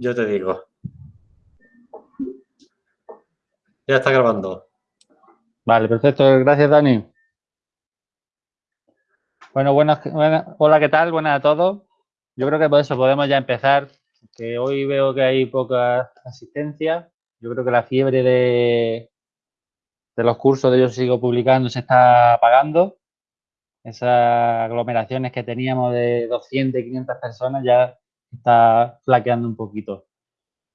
Yo te digo. Ya está grabando. Vale, perfecto. Gracias, Dani. Bueno, buenas, hola, ¿qué tal? Buenas a todos. Yo creo que por eso podemos ya empezar, que hoy veo que hay poca asistencia. Yo creo que la fiebre de, de los cursos de Yo Sigo Publicando se está apagando. Esas aglomeraciones que teníamos de 200 y 500 personas ya está flaqueando un poquito.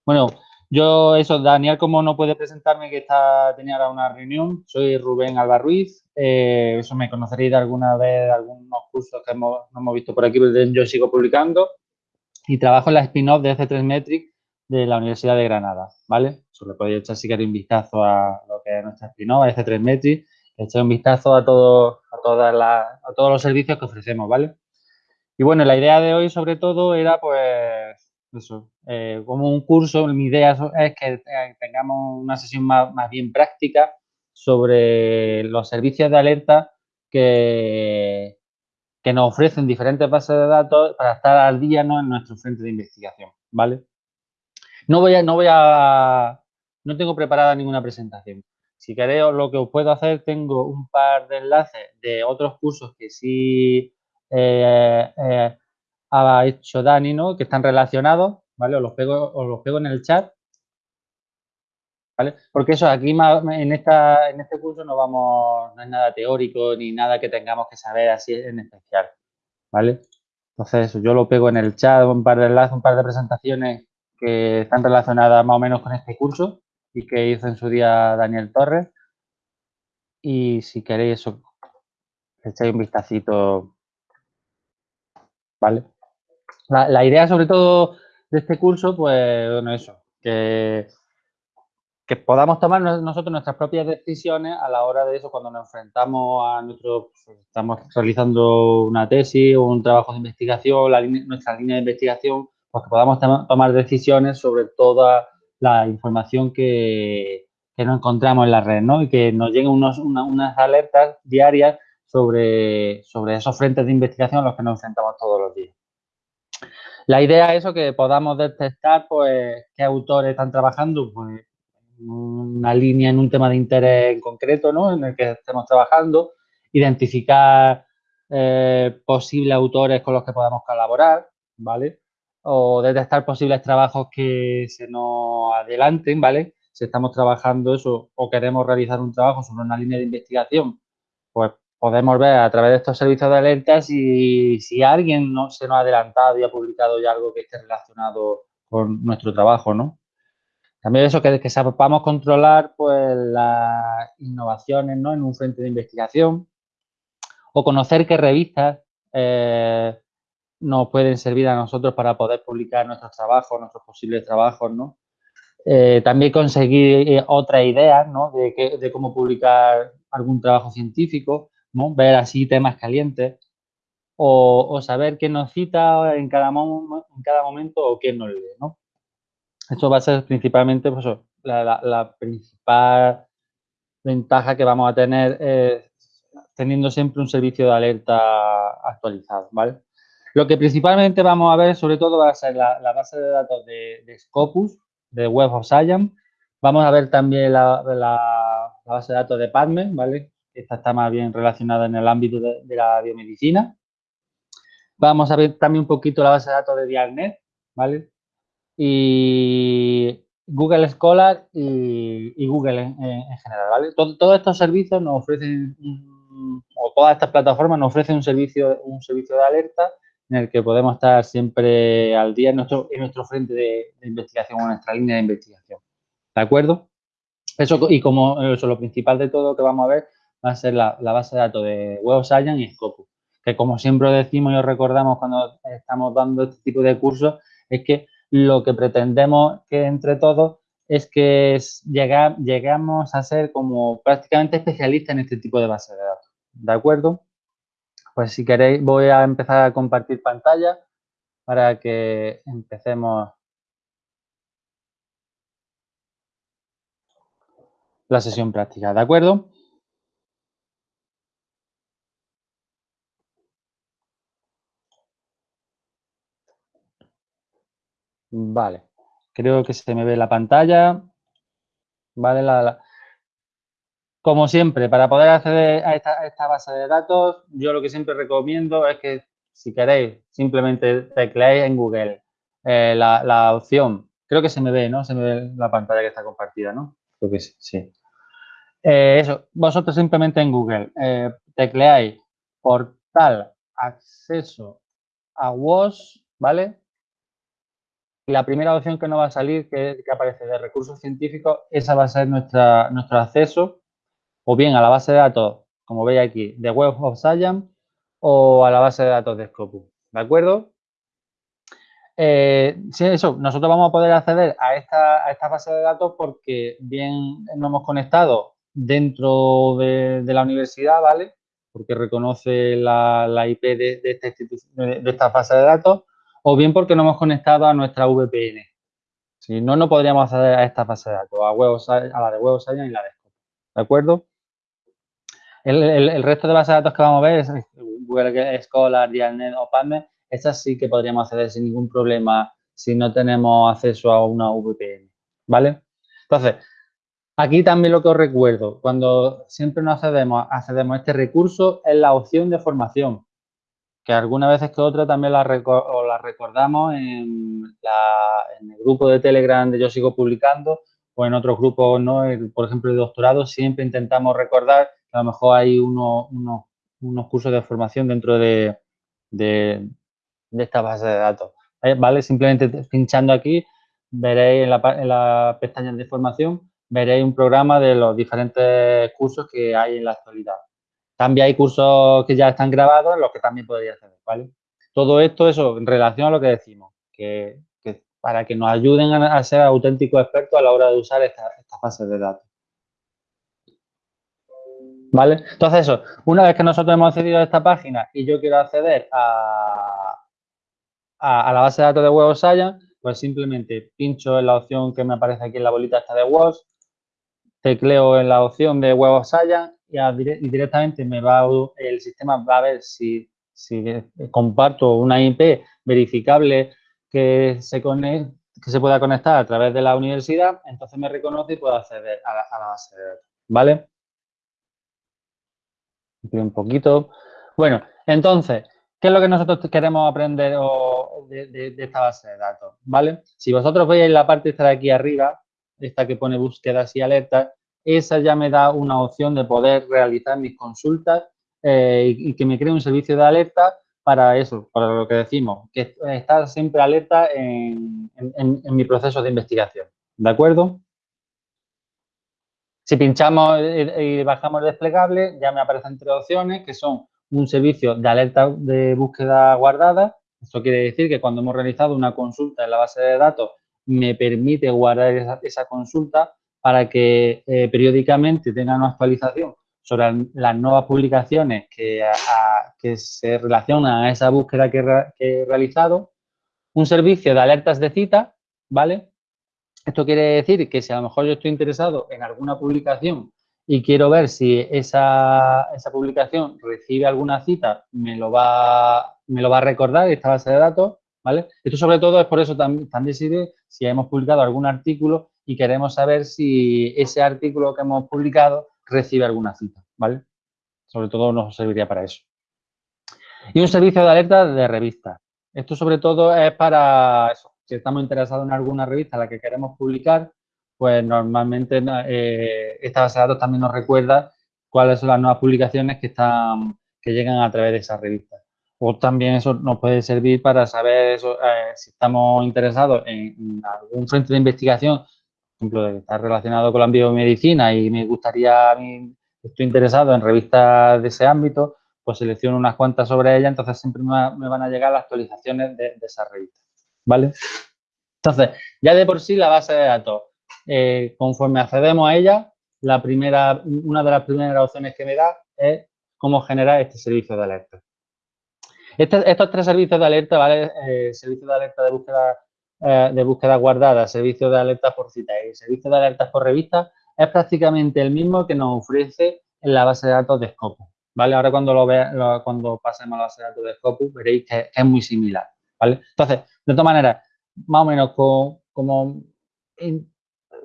Bueno, yo, eso, Daniel, como no puede presentarme, que está, tenía ahora una reunión, soy Rubén Alba Ruiz, eh, eso me conoceréis de alguna vez, algunos cursos que hemos, hemos visto por aquí, porque yo sigo publicando, y trabajo en la spin-off de C3 Metric de la Universidad de Granada, ¿vale? Solo podéis echar si queréis un vistazo a lo que es nuestra spin-off, C3 Metric, echar un vistazo a, todo, a, todas a todos los servicios que ofrecemos, ¿vale? Y bueno, la idea de hoy sobre todo era pues eso, eh, como un curso, mi idea es que eh, tengamos una sesión más, bien práctica sobre los servicios de alerta que, que nos ofrecen diferentes bases de datos para estar al día ¿no? en nuestro frente de investigación, ¿vale? No voy no voy a, no tengo preparada ninguna presentación. Si queréis, lo que os puedo hacer, tengo un par de enlaces de otros cursos que sí ha hecho Dani, ¿no? Que están relacionados, ¿vale? Os los pego, os los pego en el chat. ¿Vale? Porque eso, aquí en, esta, en este curso no vamos, no es nada teórico ni nada que tengamos que saber así en especial, ¿vale? Entonces, yo lo pego en el chat, un par de enlaces, un par de presentaciones que están relacionadas más o menos con este curso y que hizo en su día Daniel Torres. Y si queréis eso, echáis un vistacito La, idea sobre todo de este curso, pues, bueno, eso, que, que podamos tomar nosotros nuestras propias decisiones a la hora de eso, cuando nos enfrentamos a nuestro, pues, estamos realizando una tesis o un trabajo de investigación, nuestra línea de investigación, pues que podamos tomar decisiones sobre toda la información que, que nos encontramos en la red, ¿no? Y que nos lleguen unos, unas alertas diarias sobre, sobre esos frentes de investigación a los que nos enfrentamos todos los días. La idea es eso, que podamos detectar pues, qué autores están trabajando pues, una línea en un tema de interés en concreto ¿no? en el que estemos trabajando, identificar eh, posibles autores con los que podamos colaborar, ¿vale? O detectar posibles trabajos que se nos adelanten, ¿vale? Si estamos trabajando eso o queremos realizar un trabajo sobre una línea de investigación, pues podemos ver a través de estos servicios de alertas si, si alguien no, se nos ha adelantado y ha publicado ya algo que esté relacionado con nuestro trabajo, ¿no? También eso, que, que sepamos controlar pues, las innovaciones ¿no? en un frente de investigación o conocer qué revistas eh, nos pueden servir a nosotros para poder publicar nuestros trabajos, nuestros posibles trabajos, ¿no? Eh, también conseguir eh, otra idea ¿no? de, cómo publicar algún trabajo científico ver así temas calientes o, saber quién nos cita en cada, en cada momento o quién nos lee. ¿no? Esto va a ser principalmente pues, la, principal ventaja que vamos a tener teniendo siempre un servicio de alerta actualizado. ¿vale? Lo que principalmente vamos a ver, sobre todo, va a ser la, base de datos de, Scopus, de Web of Science. Vamos a ver también la, base de datos de PubMed, ¿vale? Esta está más bien relacionada en el ámbito de, la biomedicina. Vamos a ver también un poquito la base de datos de Dialnet, ¿vale? Y Google Scholar y, Google en, general, ¿vale? todos estos servicios nos ofrecen, o todas estas plataformas nos ofrecen un servicio, un servicio de alerta en el que podemos estar siempre al día en nuestro, en nuestro frente de, investigación o en nuestra línea de investigación. ¿De acuerdo? Eso, y como eso, lo principal de todo que vamos a ver va a ser la, base de datos de Web Science y Scopus, que como siempre decimos y os recordamos cuando estamos dando este tipo de cursos, es que lo que pretendemos que entre todos es que llegamos a ser como prácticamente especialistas en este tipo de base de datos. ¿De acuerdo? Pues si queréis voy a empezar a compartir pantalla para que empecemos la sesión práctica. ¿De acuerdo? Vale. Creo que se me ve la pantalla. Vale, la, como siempre, para poder acceder a esta, base de datos, yo lo que siempre recomiendo es que si queréis, simplemente tecleéis en Google eh, la, opción. Creo que se me ve, ¿no? Se me ve la pantalla que está compartida, ¿no? Creo que sí. Eh, eso, vosotros simplemente en Google eh, tecleáis portal acceso a WOS, ¿vale? La primera opción que nos va a salir, que, aparece de recursos científicos, esa va a ser nuestra, nuestro acceso o bien a la base de datos, como veis aquí, de Web of Science o a la base de datos de Scopus, ¿de acuerdo? Eh, sí, eso, nosotros vamos a poder acceder a esta, a esta base de datos porque bien nos hemos conectado dentro de, la universidad, ¿vale? Porque reconoce la, IP de, esta de, esta base de datos, o bien porque nos hemos conectado a nuestra VPN. Si no, no podríamos acceder a esta base de datos, a, a la de Web Science y la de Scopus, ¿de acuerdo? El, resto de bases de datos que vamos a ver es Google Scholar, DialNet o PubMed, esas sí que podríamos acceder sin ningún problema si no tenemos acceso a una VPN, ¿vale? Entonces, Aquí también lo que os recuerdo, cuando siempre nos accedemos, accedemos a este recurso, es la opción de formación, que algunas veces que otra también la, la recordamos en, el grupo de Telegram de Yo Sigo Publicando o en otros grupos, ¿no? por ejemplo, el doctorado, siempre intentamos recordar que a lo mejor hay unos, unos, cursos de formación dentro de, de, esta base de datos. Eh, ¿Vale? Simplemente pinchando aquí, veréis en la, en la pestaña de formación veréis un programa de los diferentes cursos que hay en la actualidad. También hay cursos que ya están grabados en los que también podría acceder, ¿vale? Todo esto, eso, en relación a lo que decimos, que, para que nos ayuden a, ser auténticos expertos a la hora de usar esta, esta de datos. ¿Vale? Entonces, eso, una vez que nosotros hemos accedido a esta página y yo quiero acceder a, a, la base de datos de Web Science, pues simplemente pincho en la opción que me aparece aquí en la bolita esta de WOS, tecleo en la opción de Web of Science y, directamente me va el sistema va a ver si, comparto una IP verificable que se, que se pueda conectar a través de la universidad, entonces me reconoce y puedo acceder a la, base de datos, ¿vale? Un poquito. Bueno, entonces, ¿qué es lo que nosotros queremos aprender de, de, esta base de datos? ¿Vale? Si vosotros veis la parte esta de aquí arriba, esta que pone búsquedas y alertas, esa ya me da una opción de poder realizar mis consultas eh, y, que me cree un servicio de alerta para eso, para lo que decimos, que estar siempre alerta en, mi proceso de investigación. ¿De acuerdo? Si pinchamos y bajamos desplegable, ya me aparecen tres opciones que son un servicio de alerta de búsqueda guardada. Esto quiere decir que cuando hemos realizado una consulta en la base de datos me permite guardar esa consulta para que eh, periódicamente tengan una actualización sobre las nuevas publicaciones que, que se relacionan a esa búsqueda que, he realizado. Un servicio de alertas de cita, ¿vale? Esto quiere decir que si a lo mejor yo estoy interesado en alguna publicación y quiero ver si esa, esa publicación recibe alguna cita, me lo, va, me lo va a recordar esta base de datos, ¿vale? Esto sobre todo es por eso también, también sirve si hemos publicado algún artículo y queremos saber si ese artículo que hemos publicado recibe alguna cita, ¿vale? Sobre todo nos serviría para eso. Y un servicio de alerta de revista. Esto sobre todo es para eso. Si estamos interesados en alguna revista a la que queremos publicar, pues normalmente eh, esta base de datos también nos recuerda cuáles son las nuevas publicaciones que, están, que llegan a través de esa revista. O también eso nos puede servir para saber eh, si estamos interesados en algún frente de investigación ejemplo, está relacionado con la biomedicina y me gustaría, a mí, estoy interesado en revistas de ese ámbito, pues selecciono unas cuantas sobre ella, entonces siempre me, van a llegar las actualizaciones de, esa revista, ¿vale? Entonces, ya de por sí la base de datos, eh, conforme accedemos a ella, la primera, una de las primeras opciones que me da es cómo generar este servicio de alerta. Este, estos tres servicios de alerta, ¿vale? Eh, servicio de alerta de búsqueda eh, de búsqueda guardada, servicio de alertas por cita y servicio de alertas por revista es prácticamente el mismo que nos ofrece en la base de datos de Scopus. ¿Vale? Ahora cuando lo, vea, cuando pasemos a la base de datos de Scopus veréis que, es muy similar. ¿vale? Entonces, de todas maneras, más o menos como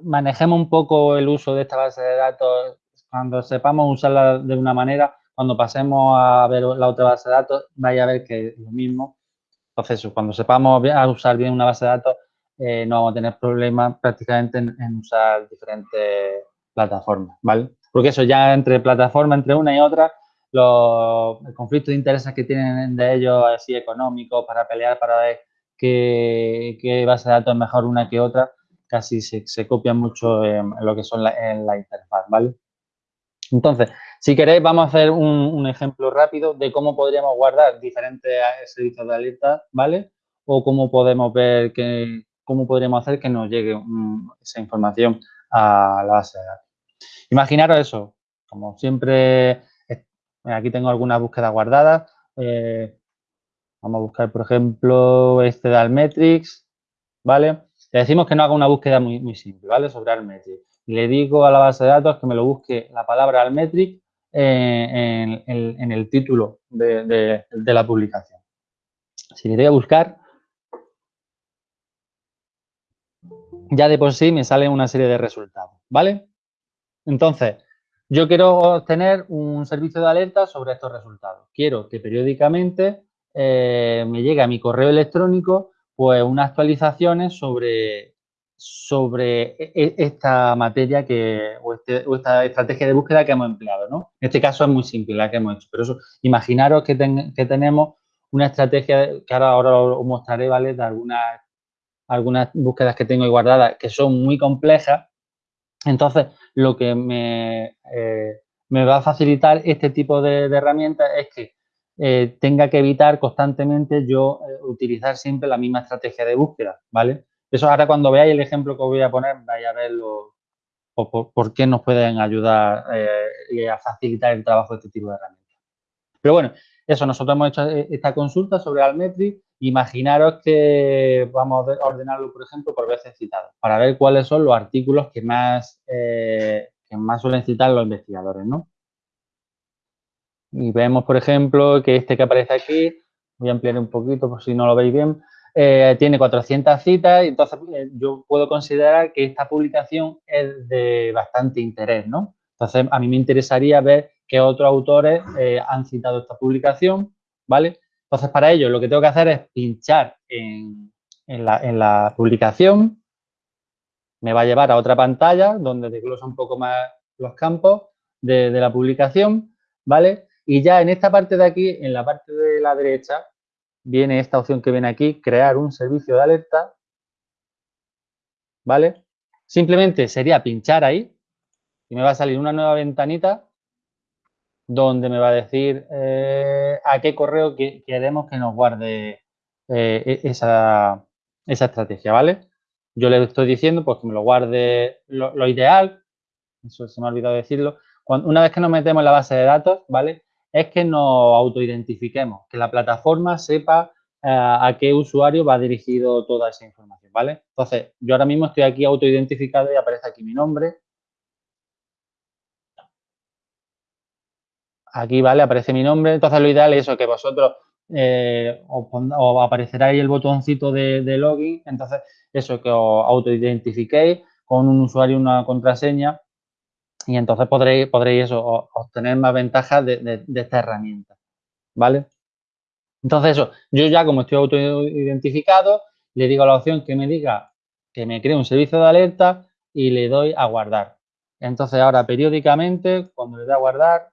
manejemos un poco el uso de esta base de datos, cuando sepamos usarla de una manera, cuando pasemos a ver la otra base de datos, vaya a ver que es lo mismo. Cuando sepamos usar bien una base de datos, eh, no vamos a tener problemas prácticamente en, usar diferentes plataformas, ¿vale? Porque eso ya entre plataformas, entre una y otra, los conflictos de intereses que tienen de ellos así económicos para pelear para ver qué, base de datos es mejor una que otra, casi se, se copian mucho en, lo que son la, en la interfaz, ¿vale? Entonces, si queréis, vamos a hacer un, ejemplo rápido de cómo podríamos guardar diferentes servicios de alerta, ¿vale? O cómo podemos ver que, cómo podríamos hacer que nos llegue esa información a la base de datos. Imaginaros eso, como siempre, aquí tengo algunas búsquedas guardadas. Eh, vamos a buscar, por ejemplo, este de Almetrics, ¿vale? Le decimos que no haga una búsqueda muy, muy simple, ¿vale? Sobre Almetrics le digo a la base de datos que me lo busque la palabra Almetric en, el título de, la publicación. Si le doy a buscar, ya de por sí me sale una serie de resultados, ¿vale? Entonces, yo quiero obtener un servicio de alerta sobre estos resultados. Quiero que periódicamente eh, me llegue a mi correo electrónico pues unas actualizaciones sobre sobre e, e, esta materia que, este, o, esta estrategia de búsqueda que hemos empleado, ¿no? En este caso es muy simple la que hemos hecho, pero eso, imaginaros que, tenemos una estrategia que ahora, ahora os mostraré, ¿vale? De algunas, algunas búsquedas que tengo guardadas que son muy complejas. Entonces, lo que me, eh, me va a facilitar este tipo de, herramientas es que eh, tenga que evitar constantemente yo eh, utilizar siempre la misma estrategia de búsqueda, ¿vale? Eso ahora cuando veáis el ejemplo que os voy a poner, vais a ver por, qué nos pueden ayudar eh, y a facilitar el trabajo de este tipo de herramientas. Pero bueno, eso, nosotros hemos hecho esta consulta sobre Almetric. Imaginaros que vamos a ordenarlo, por ejemplo, por veces citadas, para ver cuáles son los artículos que más, eh, que más suelen citar los investigadores, ¿no? Y vemos, por ejemplo, que este que aparece aquí, voy a ampliar un poquito por si no lo veis bien, eh, tiene 400 citas y entonces eh, yo puedo considerar que esta publicación es de bastante interés, ¿no? Entonces, a mí me interesaría ver qué otros autores eh, han citado esta publicación, ¿vale? Entonces, para ello, lo que tengo que hacer es pinchar en, la, publicación, me va a llevar a otra pantalla donde desglosa un poco más los campos de, de la publicación, ¿vale? Y ya en esta parte de aquí, en la parte de la derecha, viene esta opción que viene aquí, crear un servicio de alerta, ¿vale? Simplemente sería pinchar ahí y me va a salir una nueva ventanita donde me va a decir eh, a qué correo queremos que nos guarde eh, e-, esa, estrategia, ¿vale? Yo le estoy diciendo pues que me lo guarde lo, ideal, eso se me ha olvidado decirlo, una vez que nos metemos en la base de datos, ¿vale? Es que nos autoidentifiquemos, que la plataforma sepa eh, a qué usuario va dirigido toda esa información, ¿vale? Entonces, yo ahora mismo estoy aquí autoidentificado y aparece aquí mi nombre. Aquí, ¿vale? Aparece mi nombre. Entonces, lo ideal es eso, que vosotros eh, os, aparecerá ahí el botoncito de, de, login. Entonces, eso, que os autoidentifiquéis con un usuario y una contraseña y entonces podréis, podréis eso, obtener más ventajas de, esta herramienta, ¿vale? Entonces eso, yo ya como estoy autoidentificado, le digo a la opción que me diga que me cree un servicio de alerta y le doy a guardar. Entonces ahora periódicamente, cuando le doy a guardar,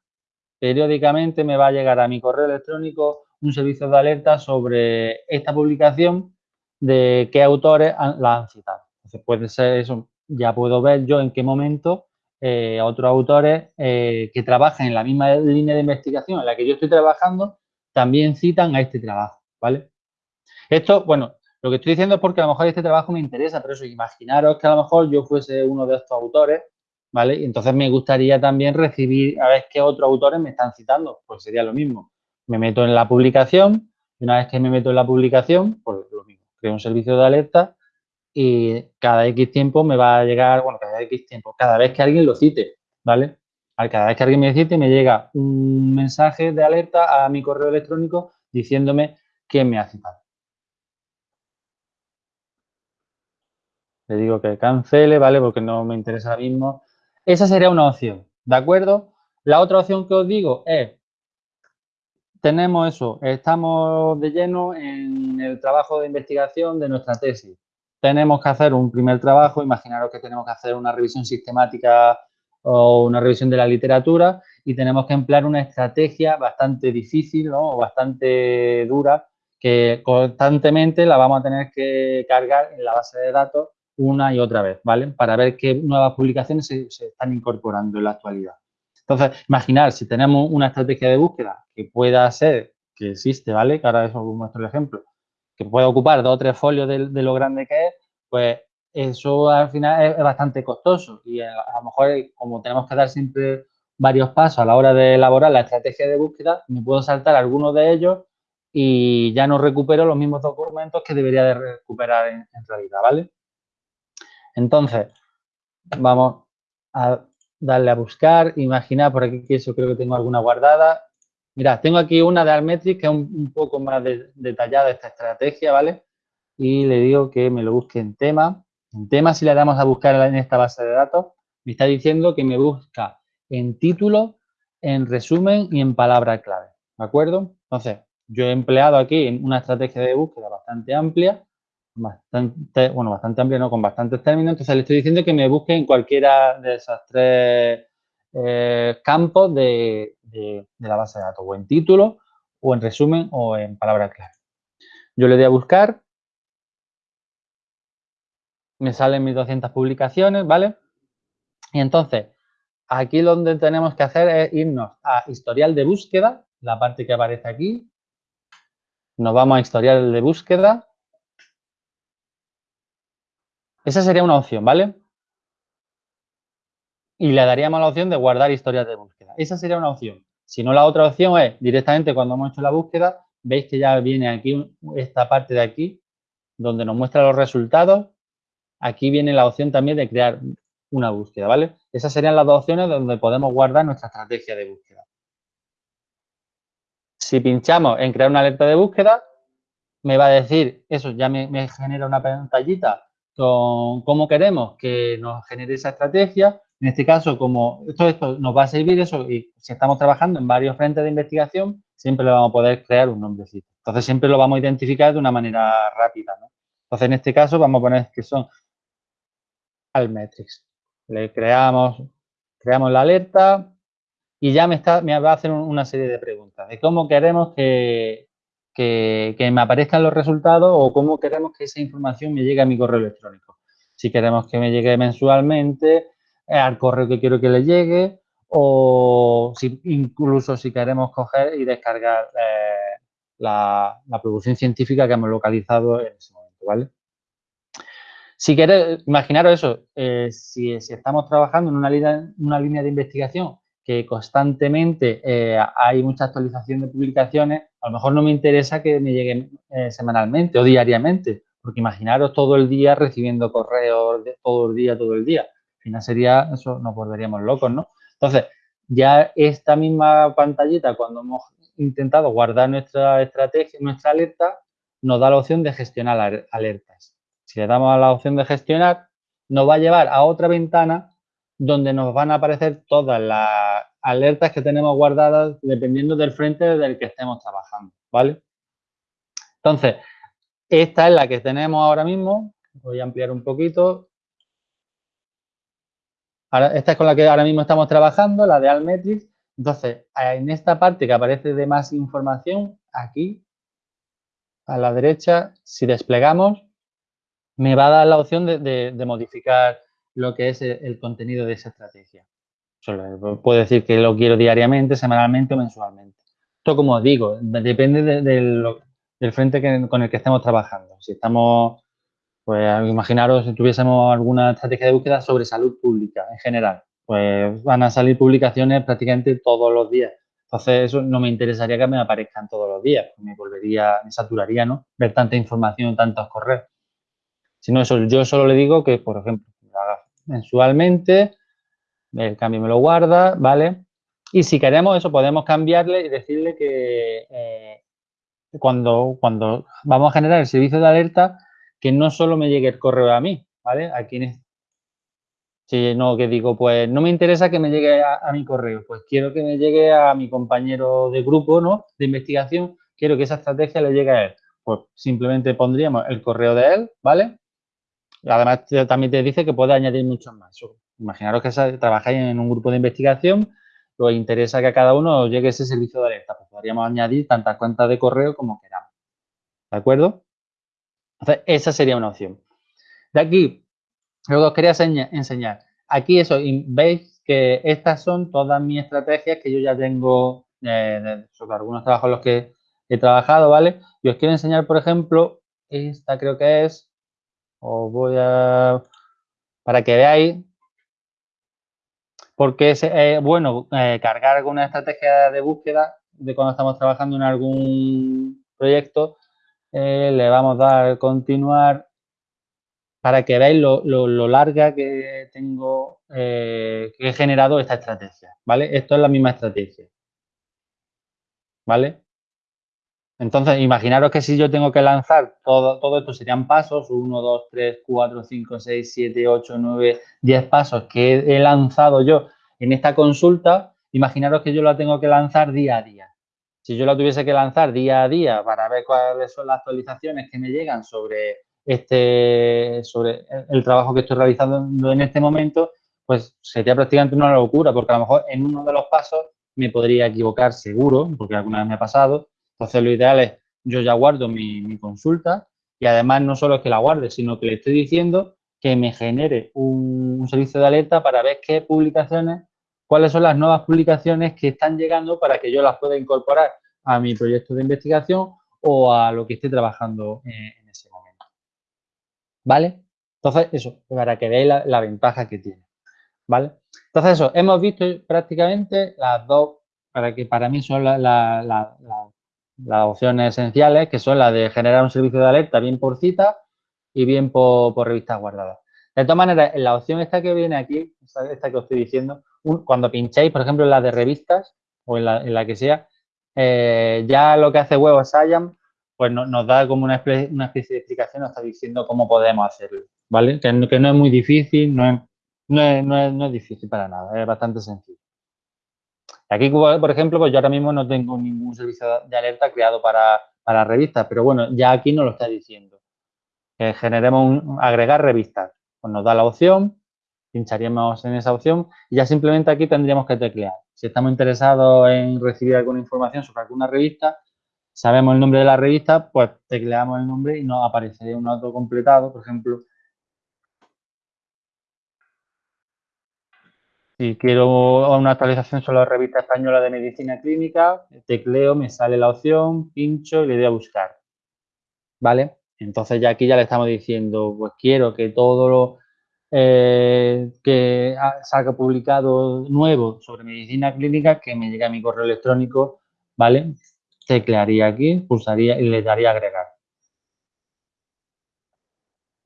periódicamente me va a llegar a mi correo electrónico un servicio de alerta sobre esta publicación de qué autores la han citado. Entonces puede ser eso, ya puedo ver yo en qué momento eh, otros autores eh, que trabajan en la misma línea de investigación en la que yo estoy trabajando, también citan a este trabajo, ¿vale? Esto, bueno, lo que estoy diciendo es porque a lo mejor este trabajo me interesa, pero eso, imaginaros que a lo mejor yo fuese uno de estos autores, ¿vale? Y entonces me gustaría también recibir a ver qué otros autores me están citando, pues sería lo mismo. Me meto en la publicación, y una vez que me meto en la publicación, pues lo mismo, creo un servicio de alerta y cada X tiempo me va a llegar, bueno, cada X tiempo, cada vez que alguien lo cite, ¿vale? Cada vez que alguien me cite me llega un mensaje de alerta a mi correo electrónico diciéndome quién me ha citado. Le digo que cancele, ¿vale? Porque no me interesa mismo. Esa sería una opción, ¿de acuerdo? La otra opción que os digo es, tenemos eso, estamos de lleno en el trabajo de investigación de nuestra tesis. Tenemos que hacer un primer trabajo, imaginaros que tenemos que hacer una revisión sistemática o una revisión de la literatura y tenemos que emplear una estrategia bastante difícil ¿no? o bastante dura que constantemente la vamos a tener que cargar en la base de datos una y otra vez, ¿vale? Para ver qué nuevas publicaciones se, están incorporando en la actualidad. Entonces, imaginar si tenemos una estrategia de búsqueda que pueda ser, que existe, ¿vale? Que ahora eso muestro el ejemplo, que pueda ocupar dos o tres folios de, lo grande que es, pues eso al final es, bastante costoso y a, lo mejor como tenemos que dar siempre varios pasos a la hora de elaborar la estrategia de búsqueda, me puedo saltar algunos de ellos y ya no recupero los mismos documentos que debería de recuperar en, realidad, ¿vale? Entonces, vamos a darle a buscar, imaginar, por aquí que eso creo que tengo alguna guardada. Mira, tengo aquí una de Almetric que es un, poco más detallada esta estrategia, ¿vale? Y le digo que me lo busque en tema. En tema, si le damos a buscar en esta base de datos, me está diciendo que me busca en título, en resumen y en palabra clave, ¿de acuerdo? Entonces, yo he empleado aquí una estrategia de búsqueda bastante amplia, bastante, bueno, bastante amplia, no, con bastantes términos, entonces le estoy diciendo que me busque en cualquiera de esos tres eh, campos de, la base de datos, o en título, o en resumen, o en palabra clave. Yo le doy a buscar, me salen mis 200 publicaciones, ¿vale? Y entonces, aquí que tenemos que hacer es irnos a historial de búsqueda, la parte que aparece aquí, nos vamos a historial de búsqueda. Esa sería una opción, ¿vale? Y le daríamos la opción de guardar historias de búsqueda. Esa sería una opción. Si no, la otra opción es directamente cuando hemos hecho la búsqueda, veis que ya viene aquí esta parte de aquí, donde nos muestra los resultados. Aquí viene la opción también de crear una búsqueda, ¿vale? Esas serían las dos opciones donde podemos guardar nuestra estrategia de búsqueda. Si pinchamos en crear una alerta de búsqueda, me va a decir, eso ya me, genera una pantallita con cómo queremos que nos genere esa estrategia. En este caso, como todo esto nos va a servir eso y si estamos trabajando en varios frentes de investigación, siempre le vamos a poder crear un nombrecito. Entonces, siempre lo vamos a identificar de una manera rápida. Entonces, en este caso, vamos a poner que son Almetrics. Le creamos, creamos la alerta, y ya me, está, me va a hacer una serie de preguntas de cómo queremos que, que, me aparezcan los resultados o cómo queremos que esa información me llegue a mi correo electrónico. Si queremos que me llegue mensualmente, al correo que quiero que le llegue o si, incluso si queremos coger y descargar eh, la, la, producción científica que hemos localizado en ese momento, ¿vale? Si queréis, imaginaros eso, eh, si, estamos trabajando en una línea, una línea de investigación que constantemente eh, hay mucha actualización de publicaciones, a lo mejor no me interesa que me lleguen semanalmente o diariamente, porque imaginaros todo el día recibiendo correos todo el día, todo el día. Al final sería, eso nos volveríamos locos, ¿no? Entonces, ya esta misma pantallita, cuando hemos intentado guardar nuestra estrategia, nuestra alerta, nos da la opción de gestionar alertas. Si le damos a la opción de gestionar, nos va a llevar a otra ventana donde nos van a aparecer todas las alertas que tenemos guardadas dependiendo del frente del que estemos trabajando, ¿vale? Entonces, esta es la que tenemos ahora mismo. Voy a ampliar un poquito. Esta es con la que ahora mismo estamos trabajando, la de Almetrics. Entonces, en esta parte que aparece de más información, aquí, a la derecha, si desplegamos, me va a dar la opción de modificar lo que es el contenido de esa estrategia. puedo decir que lo quiero diariamente, semanalmente o mensualmente. Esto, como os digo, depende del frente con el que estemos trabajando. Si estamos, pues imaginaros si tuviésemos alguna estrategia de búsqueda sobre salud pública en general, pues van a salir publicaciones prácticamente todos los días. Entonces, eso no me interesaría que me aparezcan todos los días. Me volvería, me saturaría, ¿no? Ver tanta información, tantos correos. Si no, eso, yo solo le digo que, por ejemplo, mensualmente, el cambio me lo guarda, ¿vale? Y si queremos eso, podemos cambiarle y decirle que eh, cuando, cuando vamos a generar el servicio de alerta, que no solo me llegue el correo a mí, ¿vale? Aquí si no, que digo, pues no me interesa que me llegue a, mi correo, pues quiero que me llegue a mi compañero de grupo, ¿no? De investigación, quiero que esa estrategia le llegue a él. Pues simplemente pondríamos el correo de él, ¿vale? Además, también te dice que puede añadir muchos más. Imaginaros que trabajáis en un grupo de investigación, os interesa que a cada uno os llegue ese servicio de alerta. Pues podríamos añadir tantas cuentas de correo como queramos. ¿De acuerdo? Entonces, esa sería una opción. De aquí, lo que os quería enseñar. Aquí eso, veis que estas son todas mis estrategias que yo ya tengo eh, sobre algunos trabajos en los que he trabajado, ¿vale? Y os quiero enseñar, por ejemplo, esta creo que es, os voy a, para que veáis, porque es eh, bueno eh, cargar alguna estrategia de búsqueda de cuando estamos trabajando en algún proyecto, le vamos a dar continuar para que veáis lo, larga que tengo, eh, que he generado esta estrategia, ¿vale? Esto es la misma estrategia, ¿vale? Entonces, imaginaros que si yo tengo que lanzar todo, todo esto serían pasos, 1, 2, 3, 4, 5, 6, 7, 8, 9, 10 pasos que he lanzado yo en esta consulta, imaginaros que yo la tengo que lanzar día a día. Si yo la tuviese que lanzar día a día para ver cuáles son las actualizaciones que me llegan sobre este, sobre el trabajo que estoy realizando en este momento, pues sería prácticamente una locura, porque a lo mejor en uno de los pasos me podría equivocar seguro, porque alguna vez me ha pasado. Entonces, lo ideal es, yo ya guardo mi, consulta y además no solo es que la guarde, sino que le estoy diciendo que me genere un, un servicio de alerta para ver qué publicaciones, cuáles son las nuevas publicaciones que están llegando para que yo las pueda incorporar a mi proyecto de investigación o a lo que esté trabajando en ese momento. ¿vale? Entonces, eso, para que veáis la, ventaja que tiene, ¿vale? Entonces, eso, hemos visto prácticamente las dos, para que para mí son las opciones esenciales, que son las de generar un servicio de alerta bien por cita y bien por, revistas guardadas. De todas maneras, la opción esta que viene aquí, esta que os estoy diciendo, cuando pincháis, por ejemplo, en la de revistas o en la, que sea, eh, ya lo que hace Web of pues nos da como una especie, de explicación, nos está diciendo cómo podemos hacerlo, ¿vale? Que, no es muy difícil, no es, no es, difícil para nada, es bastante sencillo. Aquí, por ejemplo, pues yo ahora mismo no tengo ningún servicio de alerta creado para, para revistas, pero bueno, ya aquí nos lo está diciendo. Que generemos un, agregar revistas. Pues nos da la opción, pincharíamos en esa opción y ya simplemente aquí tendríamos que teclear. Si estamos interesados en recibir alguna información sobre alguna revista, sabemos el nombre de la revista, pues tecleamos el nombre y nos aparecería un auto completado, por ejemplo. Si quiero una actualización sobre la revista española de medicina clínica, tecleo, me sale la opción, pincho y le doy a buscar. ¿Vale? Entonces ya aquí ya le estamos diciendo, pues quiero que todo lo eh, que salga publicado nuevo sobre medicina clínica, que me llegue a mi correo electrónico, ¿vale? teclearía aquí, pulsaría y le daría agregar.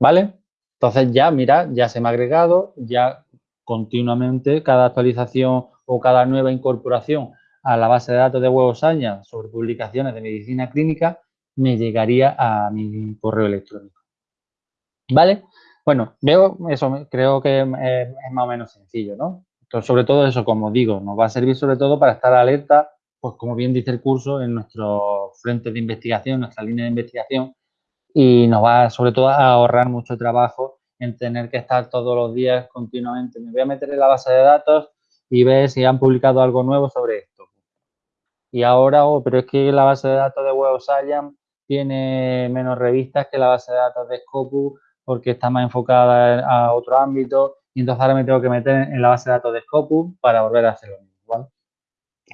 ¿Vale? Entonces ya, mira, ya se me ha agregado, ya continuamente cada actualización o cada nueva incorporación a la base de datos de Huevosaña sobre publicaciones de medicina clínica me llegaría a mi correo electrónico. ¿Vale? Bueno, veo eso, creo que es, más o menos sencillo, ¿no? Entonces, sobre todo eso, como digo, nos va a servir sobre todo para estar alerta pues como bien dice el curso, en nuestro frente de investigación, nuestra línea de investigación, y nos va sobre todo a ahorrar mucho trabajo en tener que estar todos los días continuamente. Me voy a meter en la base de datos y ver si han publicado algo nuevo sobre esto. Y ahora, oh, pero es que la base de datos de Web Science tiene menos revistas que la base de datos de Scopus porque está más enfocada a otro ámbito y entonces ahora me tengo que meter en la base de datos de Scopus para volver a hacerlo mismo.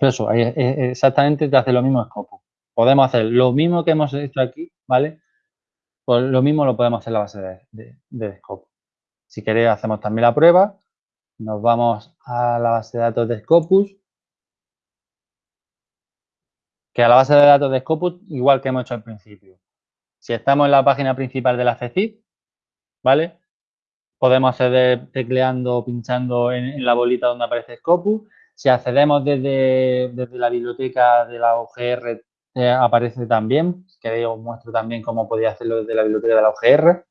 Eso, exactamente te hace lo mismo Scopus. Podemos hacer lo mismo que hemos hecho aquí, ¿vale? Pues lo mismo lo podemos hacer en la base de, Scopus. Si queréis, hacemos también la prueba. Nos vamos a la base de datos de Scopus. Que a la base de datos de Scopus, igual que hemos hecho al principio. Si estamos en la página principal de la FECIP, ¿vale? Podemos acceder tecleando o pinchando en, la bolita donde aparece Scopus. Si accedemos desde, desde la biblioteca de la OGR, eh, aparece también. que queréis, os muestro también cómo podéis hacerlo desde la biblioteca de la OGR.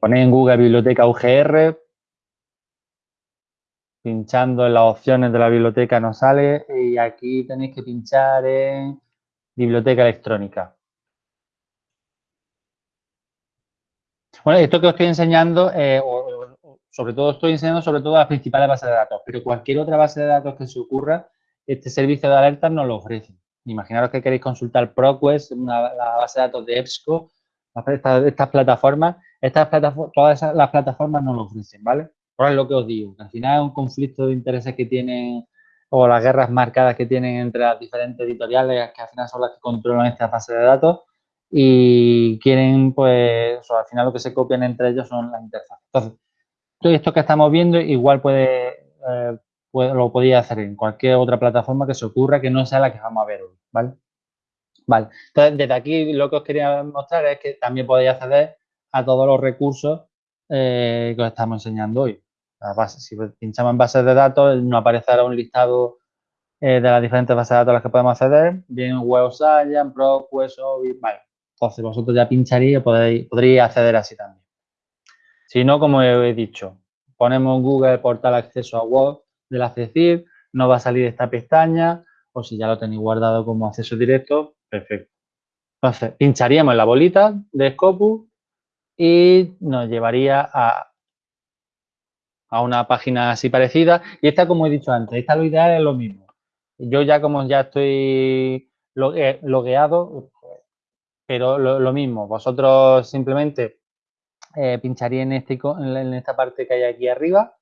Ponéis en Google Biblioteca UGR, pinchando en las opciones de la biblioteca nos sale y aquí tenéis que pinchar en biblioteca electrónica. Bueno, esto que os estoy enseñando, eh, sobre todo estoy enseñando sobre todo las principales bases de datos, pero cualquier otra base de datos que se ocurra, este servicio de alertas nos lo ofrece. Imaginaros que queréis consultar ProQuest, la base de datos de EBSCO, estas, plataformas, estas plataformas, todas las plataformas nos lo ofrecen, ¿vale? Ahora es lo que os digo, que al final es un conflicto de intereses que tienen o las guerras marcadas que tienen entre las diferentes editoriales, que al final son las que controlan esta base de datos y quieren, pues, al final lo que se copian entre ellos son las interfaces. Entonces, todo esto que estamos viendo igual puede, eh, lo podía hacer en cualquier otra plataforma que se ocurra que no sea la que vamos a ver hoy, ¿vale? Vale, entonces desde aquí lo que os quería mostrar es que también podéis acceder a todos los recursos eh, que os estamos enseñando hoy. Si pinchamos en bases de datos, nos aparecerá un listado eh, de las diferentes bases de datos a las que podemos acceder, bien Web Science, ProQuest, vale. Entonces vosotros ya pincharéis y podéis, podréis acceder así también. Si no, como he dicho, ponemos Google portal acceso a web de la nos va a salir esta pestaña, o si ya lo tenéis guardado como acceso directo, perfecto. Entonces, pincharíamos en la bolita de Scopus y nos llevaría a, a una página así parecida. Y esta, como he dicho antes, esta lo ideal es lo mismo. Yo ya como ya estoy logueado, pero lo, mismo, vosotros simplemente eh, en, este, en esta parte que hay aquí arriba,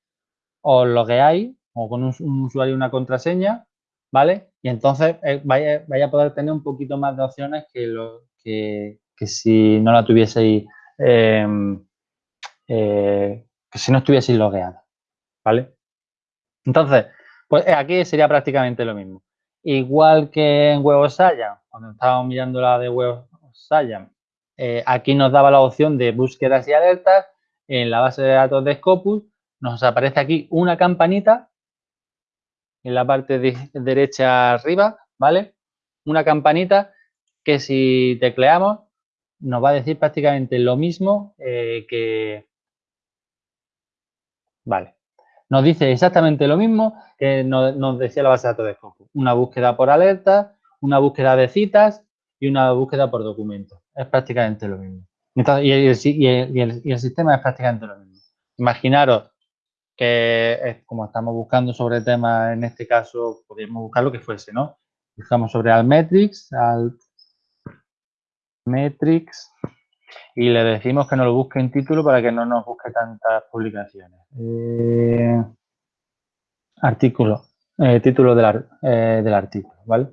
os logueáis o con un, usuario y una contraseña, ¿vale? Y entonces eh, vaya, a poder tener un poquito más de opciones que, lo, que, si no la tuvieseis, em, eh, que si no estuvieseis logueada, ¿vale? Entonces, pues aquí sería prácticamente lo mismo. Igual que en Web Science, cuando estábamos mirando la de Web Science, eh, aquí nos daba la opción de búsquedas y alertas. En la base de datos de Scopus nos aparece aquí una campanita en la parte derecha arriba, ¿vale? Una campanita que si tecleamos nos va a decir prácticamente lo mismo eh, que... Vale. Nos dice exactamente lo mismo que nos, decía la base de datos de Scopus. Una búsqueda por alerta, una búsqueda de citas y una búsqueda por documentos. Es prácticamente lo mismo. y, el, sistema es prácticamente lo mismo. Imaginaros que como estamos buscando sobre temas, en este caso, podríamos buscar lo que fuese, ¿no? Buscamos sobre Altmetrics, Altmetrics, y le decimos que nos lo busque en título para que no nos busque tantas publicaciones. Eh, artículo, eh, título del, eh, del, artículo, ¿vale?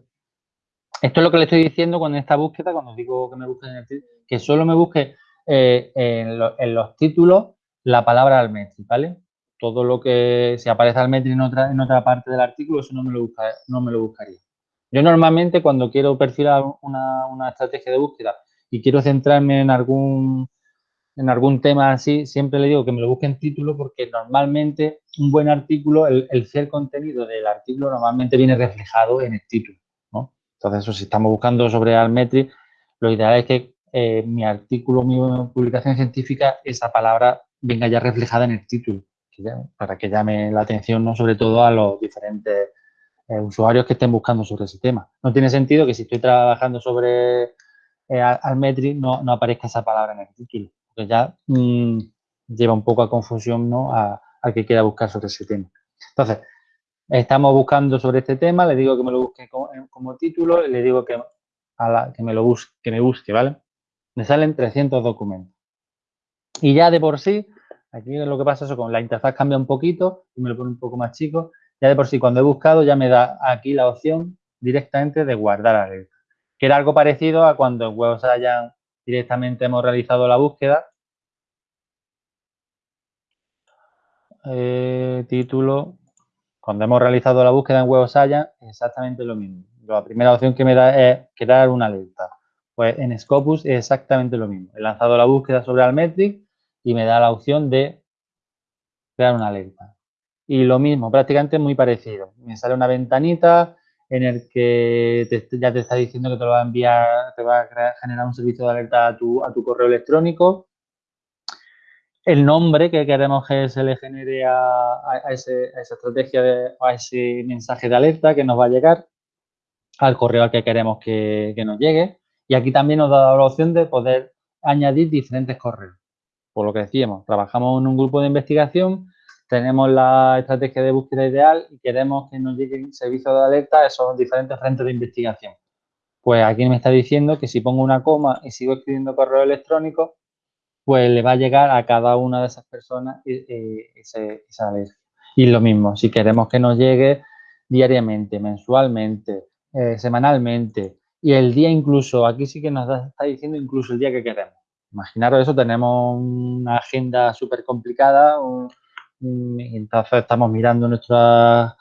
Esto es lo que le estoy diciendo con esta búsqueda, cuando digo que me busque en el título, que solo me busque en, los títulos la palabra Altmetrics, ¿vale? todo lo que se aparece al metro en otra, en otra parte del artículo, eso no me, lo no me lo buscaría. Yo normalmente cuando quiero perfilar una, estrategia de búsqueda y quiero centrarme en algún, en algún tema así, siempre le digo que me lo busque en título porque normalmente un buen artículo, el, el contenido del artículo normalmente viene reflejado en el título. Entonces, eso, si estamos buscando sobre Almetri, lo ideal es que eh, mi artículo, mi publicación científica, esa palabra venga ya reflejada en el título para que llame la atención, ¿no? sobre todo a los diferentes eh, usuarios que estén buscando sobre ese tema. No tiene sentido que si estoy trabajando sobre eh, Almetri no, no, aparezca esa palabra en el título, porque ya mm, lleva un poco a confusión ¿no? a, al que quiera buscar sobre ese tema. Entonces, estamos buscando sobre este tema, le digo que me lo busque como, título y le digo que, a la, que, me lo busque, que me busque, ¿vale? Me salen 300 documentos. Y ya de por sí, Aquí lo que pasa es que la interfaz cambia un poquito y me lo pone un poco más chico. Ya de por sí, cuando he buscado, ya me da aquí la opción directamente de guardar alerta. Que era algo parecido a cuando en Web directamente hemos realizado la búsqueda. Eh, título. Cuando hemos realizado la búsqueda en Web Science, exactamente lo mismo. La primera opción que me da es crear una alerta. Pues en Scopus es exactamente lo mismo. He lanzado la búsqueda sobre Almetric y me da la opción de crear una alerta. Y lo mismo, prácticamente muy parecido. Me sale una ventanita en el que ya te está diciendo que te lo va a enviar, te va a generar un servicio de alerta a tu, a tu correo electrónico. el nombre que queremos que se le genere a, esa estrategia, de, a ese mensaje de alerta que nos va a llegar, al correo al que queremos que, nos llegue. Y aquí también nos da la opción de poder añadir diferentes correos. Por lo que decíamos, trabajamos en un grupo de investigación, tenemos la estrategia de búsqueda ideal y queremos que nos llegue un servicio de alerta a esos diferentes frentes de investigación. Pues aquí me está diciendo que si pongo una coma y sigo escribiendo correo electrónico, pues le va a llegar a cada una de esas personas esa alerta. Y lo mismo, si queremos que nos llegue diariamente, mensualmente, eh, semanalmente y el día incluso, aquí sí que nos está diciendo incluso el día que queremos. Imaginaros eso, tenemos una agenda súper complicada, entonces estamos mirando nuestra,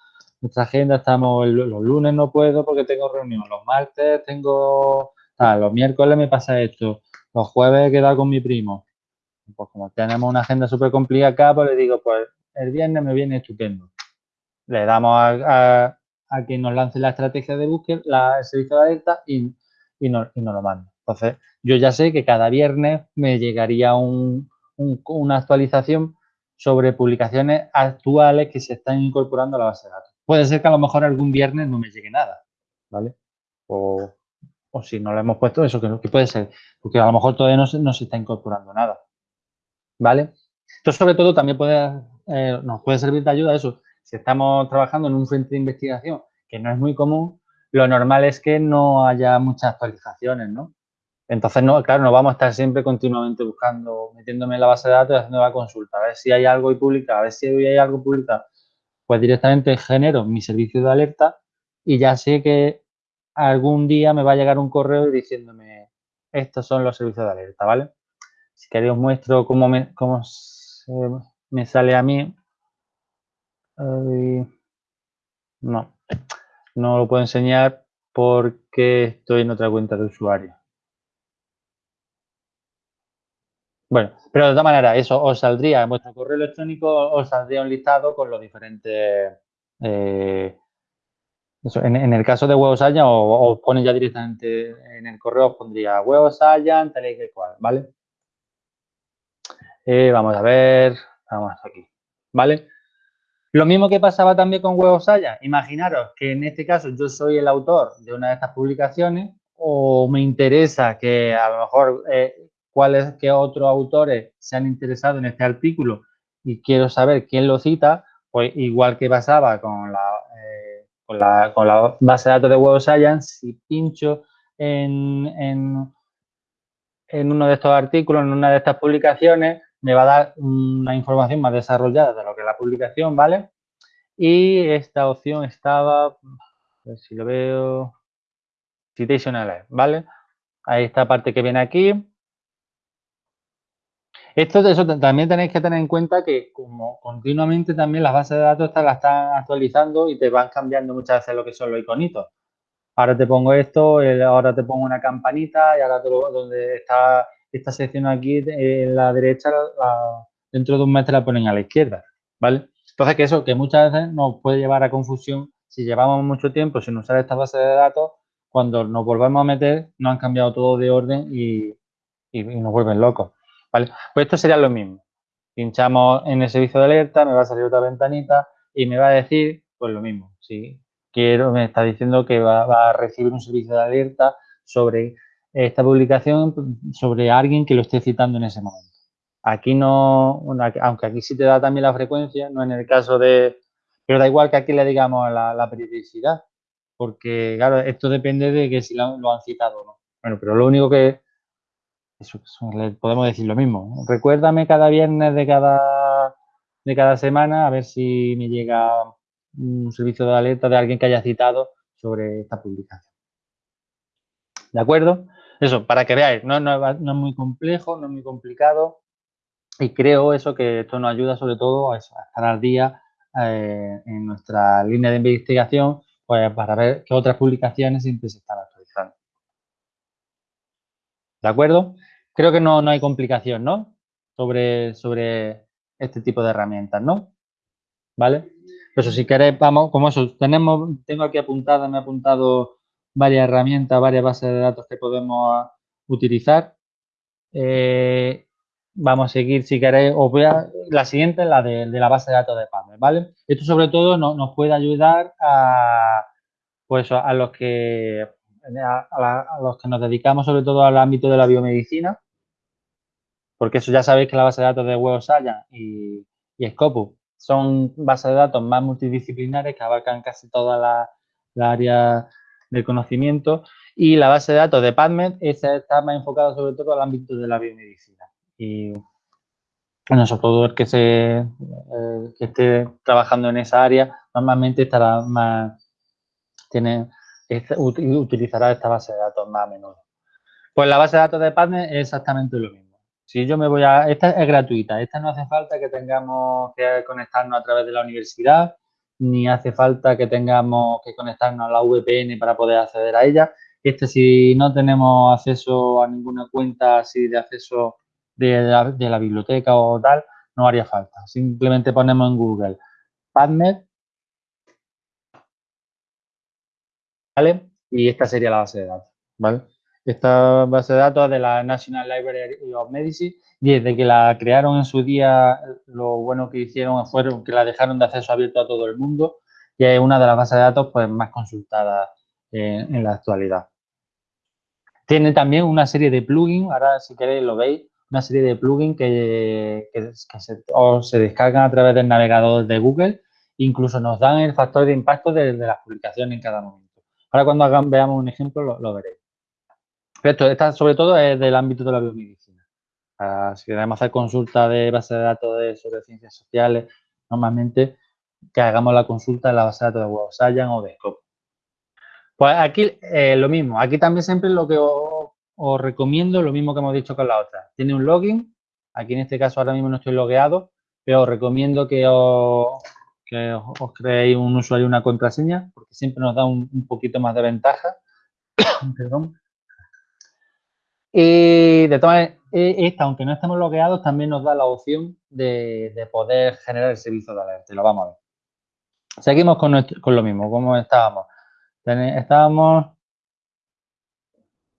agenda, estamos los lunes no puedo porque tengo reunión, los martes tengo, los miércoles me pasa esto, los jueves he quedado con mi primo. Pues como tenemos una agenda súper complicada pues le digo, pues el viernes me viene estupendo. Le damos a a que nos lance la estrategia de búsqueda, la, el servicio de alerta y, y, nos, lo manda. Entonces, yo ya sé que cada viernes me llegaría una actualización sobre publicaciones actuales que se están incorporando a la base de datos. Puede ser que a lo mejor algún viernes no me llegue nada, ¿vale? O, si no lo hemos puesto, eso que, puede ser, porque a lo mejor todavía no se, no se está incorporando nada, ¿vale? Esto sobre todo también puede, eh, nos puede servir de ayuda eso, si estamos trabajando en un frente de investigación que no es muy común, lo normal es que no haya muchas actualizaciones, ¿no? Entonces, no, claro, no vamos a estar siempre continuamente buscando, metiéndome en la base de datos y haciendo la consulta, a ver si hay algo y publica, a ver si hay algo publicado. Pues directamente genero mi servicio de alerta y ya sé que algún día me va a llegar un correo diciéndome estos son los servicios de alerta, ¿vale? Si queréis os muestro cómo me sale a mí no, no lo puedo enseñar porque estoy en otra cuenta de usuario. Bueno, pero de todas maneras, eso os saldría en vuestro correo electrónico, os saldría un listado con los diferentes... Eh, en, el caso de Allan, o os pone ya directamente en el correo, os pondría Allan, tal y que cual, ¿vale? Eh, vamos a ver, vamos aquí, ¿vale? Lo mismo que pasaba también con Huevos Haya. Imaginaros que en este caso yo soy el autor de una de estas publicaciones o me interesa que a lo mejor eh, cuáles que otros autores se han interesado en este artículo y quiero saber quién lo cita, pues igual que pasaba con la, eh, con la, base de datos de Huevos Science, si pincho en, en, en uno de estos artículos, en una de estas publicaciones, me va a dar una información más desarrollada de lo que es la publicación, ¿vale? Y esta opción estaba, a ver si lo veo, Citation ¿vale? Ahí esta parte que viene aquí. Esto eso también tenéis que tener en cuenta que como continuamente también las bases de datos las están actualizando y te van cambiando muchas veces lo que son los iconitos. Ahora te pongo esto, ahora te pongo una campanita y ahora donde está esta sección aquí en la derecha, dentro de un mes te la ponen a la izquierda, ¿vale? Entonces, que eso, que muchas veces nos puede llevar a confusión si llevamos mucho tiempo sin usar esta base de datos, cuando nos volvemos a meter, nos han cambiado todo de orden y, nos vuelven locos, ¿vale? Pues esto sería lo mismo. Pinchamos en el servicio de alerta, me va a salir otra ventanita y me va a decir, pues lo mismo, si quiero, me está diciendo que va a recibir un servicio de alerta sobre esta publicación sobre alguien que lo esté citando en ese momento. Aquí no, aunque aquí sí te da también la frecuencia, no en el caso de, pero da igual que aquí le digamos la, la periodicidad, porque claro, esto depende de que si lo, han citado o no. Bueno, pero lo único que, eso, podemos decir lo mismo. Recuérdame cada viernes de cada, de cada semana a ver si me llega un servicio de alerta de alguien que haya citado sobre esta publicación. ¿De acuerdo? Eso, para que veáis, no, es muy complejo, no es muy complicado y creo eso que esto nos ayuda sobre todo a, estar al día eh, en nuestra línea de investigación pues, para ver qué otras publicaciones siempre se están actualizando. ¿De acuerdo? Creo que no, hay complicación, ¿no? Sobre, sobre este tipo de herramientas, ¿no? ¿Vale? Eso, si queréis, vamos, como eso, tenemos, tengo aquí apuntada, me he apuntado varias herramientas, varias bases de datos que podemos utilizar. Eh, vamos a seguir, si queréis, os voy a, la siguiente es la de, la base de datos de PubMed, ¿vale? Esto sobre todo nos puede ayudar a, pues, a los que a, los que nos dedicamos sobre todo al ámbito de la biomedicina, porque eso ya sabéis que la base de datos de Web Science y, y Scopus son bases de datos más multidisciplinares que abarcan casi toda la, área del conocimiento y la base de datos de PubMed está más enfocada sobre todo al ámbito de la biomedicina. Y bueno, sobre todo el que, se, que esté trabajando en esa área normalmente estará más, tiene, utilizará esta base de datos más a menudo. Pues la base de datos de PubMed es exactamente lo mismo. Si yo me voy a... Esta es gratuita, esta no hace falta que tengamos que conectarnos a través de la universidad, ni hace falta que tengamos que conectarnos a la VPN para poder acceder a ella. Este, si no tenemos acceso a ninguna cuenta así de acceso de la, biblioteca o tal, no haría falta. Simplemente ponemos en Google PubMed, ¿vale? Y esta sería la base de datos, ¿vale? Esta base de datos de la National Library of Medicine y desde que la crearon en su día, lo bueno que hicieron fue que la dejaron de acceso abierto a todo el mundo y es una de las bases de datos pues, más consultadas en, la actualidad. Tiene también una serie de plugins, ahora si queréis lo veis, una serie de plugins que, se, descargan a través del navegador de Google, incluso nos dan el factor de impacto de, las publicaciones en cada momento. Ahora cuando veamos un ejemplo lo veréis. Esto, esta sobre todo es del ámbito de la biomedicina. si queremos hacer consulta de base de datos de, sobre ciencias sociales, normalmente que hagamos la consulta en la base de datos de Web Science o de Scope. Pues aquí eh, lo mismo. Aquí también siempre lo que os, recomiendo, lo mismo que hemos dicho con la otra. Tiene un login. Aquí en este caso ahora mismo no estoy logueado, pero os recomiendo que os, creéis un usuario y una contraseña, porque siempre nos da un, un poquito más de ventaja. Perdón. Y de todas e, esta, aunque no estemos logueados, también nos da la opción de, poder generar el servicio de alerta. lo vamos a ver. Seguimos con, lo mismo, como estábamos. Estábamos,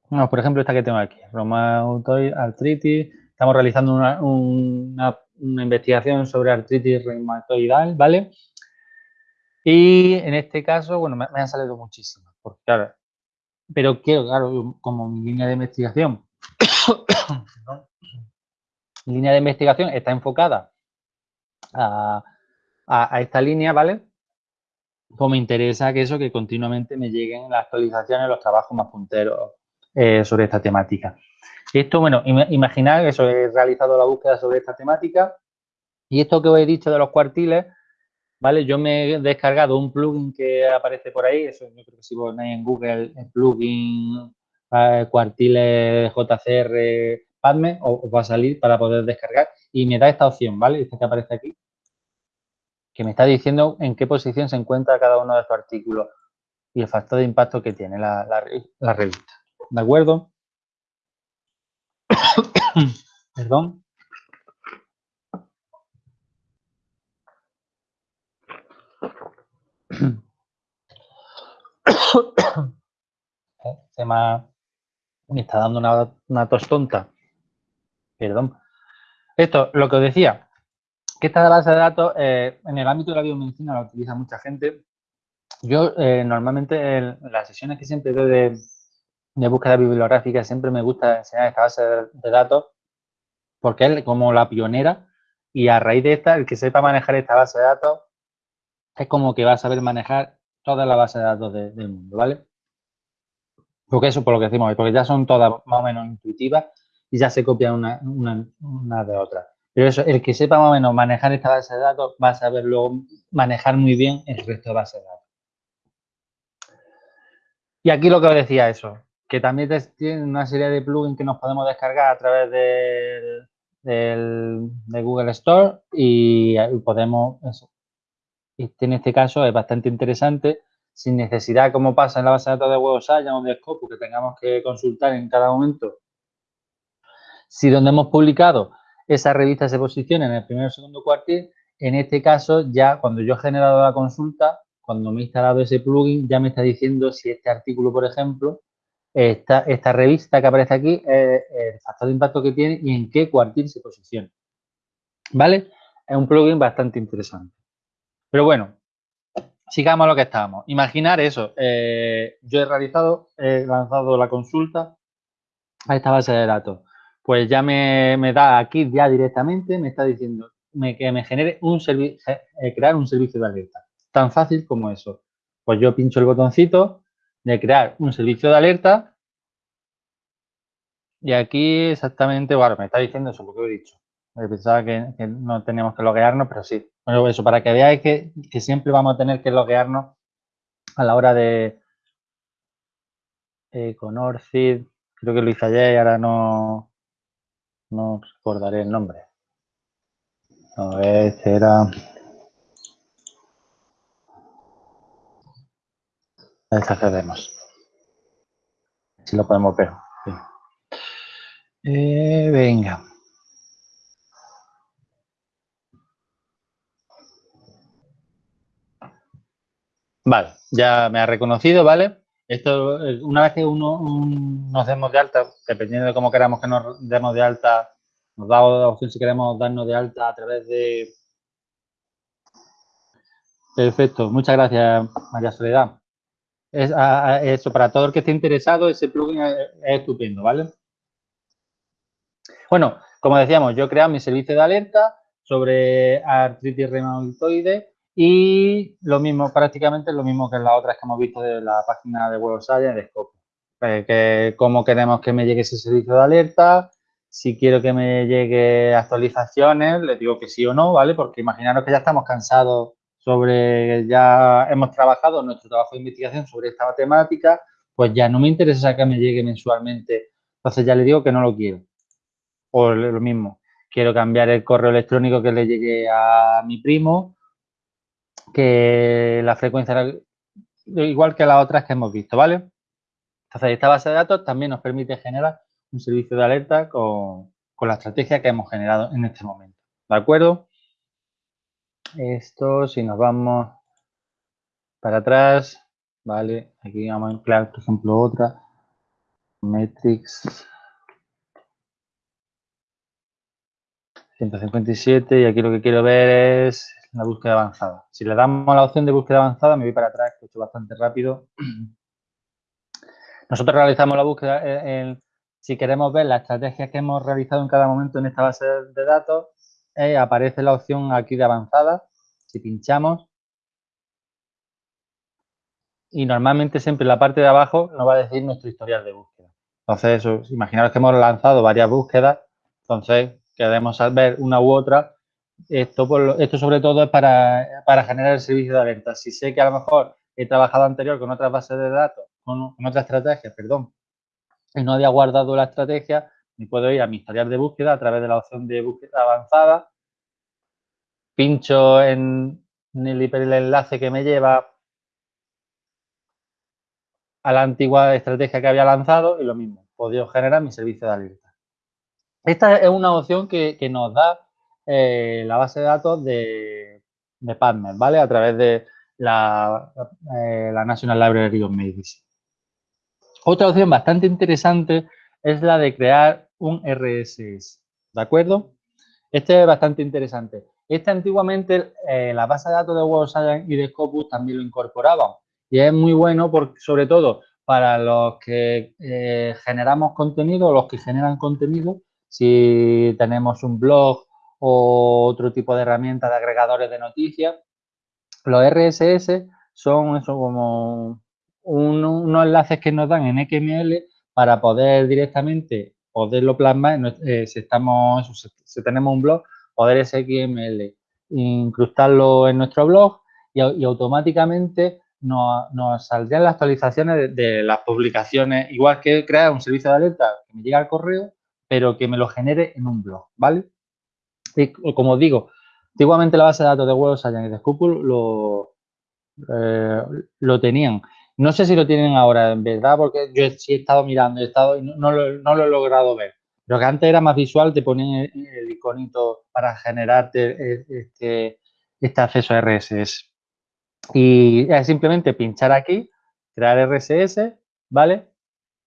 por ejemplo, esta que tengo aquí, reumatoid artritis. Estamos realizando una, investigación sobre artritis reumatoidal, ¿vale? Y en este caso, bueno, me, han salido muchísimas, porque claro, pero quiero, claro, como mi línea de investigación, línea de investigación está enfocada a, esta línea, ¿vale? Pues me interesa que eso, que continuamente me lleguen las actualizaciones, los trabajos más punteros eh, sobre esta temática. Esto, bueno, imaginar que eso, he realizado la búsqueda sobre esta temática y esto que os he dicho de los cuartiles, ¿vale? Yo me he descargado un plugin que aparece por ahí, eso yo creo que si ponéis en Google el plugin eh, cuartiles JCR PADME, os, va a salir para poder descargar y me da esta opción, ¿vale? Este que aparece aquí, que me está diciendo en qué posición se encuentra cada uno de estos artículos y el factor de impacto que tiene la, revista. ¿De acuerdo? Perdón. se me, está dando una, una tos tonta. Perdón. Esto, lo que os decía, que esta base de datos eh, en el ámbito de la biomedicina la utiliza mucha gente. Yo eh, normalmente en las sesiones que siempre doy de, de, búsqueda bibliográfica siempre me gusta enseñar esta base de, datos porque es como la pionera y a raíz de esta, el que sepa manejar esta base de datos es como que va a saber manejar toda la base de datos del mundo, ¿vale? Porque eso, por lo que decimos, porque ya son todas más o menos intuitivas y ya se copian una, de otra. Pero eso, el que sepa más o menos manejar esta base de datos va a saber luego manejar muy bien el resto de bases de datos. Y aquí lo que os decía eso, que también tiene una serie de plugins que nos podemos descargar a través del, de Google Store y podemos, eso, en este caso es bastante interesante, sin necesidad, como pasa en la base de datos de Web o de Scopus, que tengamos que consultar en cada momento. Si donde hemos publicado esa revista se posiciona en el primer o segundo cuartil, en este caso ya cuando yo he generado la consulta, cuando me he instalado ese plugin, ya me está diciendo si este artículo, por ejemplo, esta, esta revista que aparece aquí el factor de impacto que tiene y en qué cuartil se posiciona. ¿Vale? Es un plugin bastante interesante. Pero bueno, sigamos lo que estábamos. Imaginar eso. eh, yo he realizado, he lanzado la consulta a esta base de datos. Pues ya me, da aquí ya directamente, me está diciendo que me genere un servicio, crear un servicio de alerta. Tan fácil como eso. Pues yo pincho el botoncito de crear un servicio de alerta y aquí exactamente, bueno, me está diciendo eso, lo he dicho. Pensaba que, no teníamos que loguearnos, pero sí. Bueno, eso, para que veáis que, siempre vamos a tener que loguearnos a la hora de eh, con Orcid. Creo que lo hice ayer y ahora no, no recordaré el nombre. A ver, este era... A accedemos. Si lo podemos ver. sí. Eh, venga. Vale, ya me ha reconocido, ¿vale? Esto, eh, una vez que uno un- nos demos de alta, dependiendo de cómo queramos que nos demos de alta, nos da la opción si queremos darnos de alta a través de... Perfecto, muchas gracias, María Soledad. Eso, para todo el que esté interesado, ese plugin es, es estupendo, ¿vale? Bueno, como decíamos, yo he creado mi servicio de alerta sobre artritis reumatoide y lo mismo, prácticamente lo mismo que las otras que hemos visto de la página de Web Science de Scopus. Eh, que cómo queremos que me llegue ese servicio de alerta, si quiero que me llegue actualizaciones, le digo que sí o no, ¿vale? Porque imaginaros que ya estamos cansados sobre, ya hemos trabajado nuestro trabajo de investigación sobre esta temática, pues ya no me interesa que me llegue mensualmente, entonces ya le digo que no lo quiero. O lo mismo, quiero cambiar el correo electrónico que le llegue a mi primo, que la frecuencia era igual que las otras que hemos visto, ¿vale? Entonces, esta base de datos también nos permite generar un servicio de alerta con, con la estrategia que hemos generado en este momento, ¿de acuerdo? Esto, si nos vamos para atrás, ¿vale? Aquí vamos a emplear, por ejemplo, otra, metrics 157 y aquí lo que quiero ver es la búsqueda avanzada. Si le damos la opción de búsqueda avanzada, me voy para atrás, que he hecho bastante rápido. Nosotros realizamos la búsqueda en, en- si queremos ver las estrategias que hemos realizado en cada momento en esta base de datos, eh, aparece la opción aquí de avanzada. Si pinchamos, y normalmente siempre en la parte de abajo nos va a decir nuestro historial de búsqueda. Entonces, imaginaros que hemos lanzado varias búsquedas, entonces queremos ver una u otra. Esto, sobre todo es para, generar el servicio de alerta. Si sé que a lo mejor he trabajado anterior con otras bases de datos, con, con otras estrategias, perdón, y no había guardado la estrategia, me puedo ir a mi historial de búsqueda a través de la opción de búsqueda avanzada, pincho en, en el hiperenlace que me lleva a la antigua estrategia que había lanzado y lo mismo, podido generar mi servicio de alerta. Esta es una opción que nos da eh, la base de datos de, de ¿vale? A través de la, eh, la National Library of Medicine. Otra opción bastante interesante es la de crear un RSS, ¿de acuerdo? Este es bastante interesante. Este antiguamente, eh, la base de datos de of Science y de Scopus también lo incorporaban. Y es muy bueno, sobre todo, para los que generamos contenido, los que generan contenido, si tenemos un blog o otro tipo de herramientas de agregadores de noticias, los RSS son eso como un- unos enlaces que nos dan en XML para poder directamente poderlo plasmar, eh, si, estamos, si, tenemos un blog, poder ese XML, incrustarlo en nuestro blog y, au- y automáticamente nos, nos las actualizaciones de, de las publicaciones, igual que crear un servicio de alerta que me llega al correo, pero que me lo genere en un blog, ¿vale? Como digo, antiguamente la base de datos de Web of Science y de lo, eh, lo tenían. No sé si lo tienen ahora, en verdad, porque yo sí he estado mirando, he estado y no, lo, no lo he logrado ver. Pero que antes era más visual, te ponían el, iconito para generarte e- este, este acceso a RSS. Y es simplemente pinchar aquí, crear RSS, ¿vale?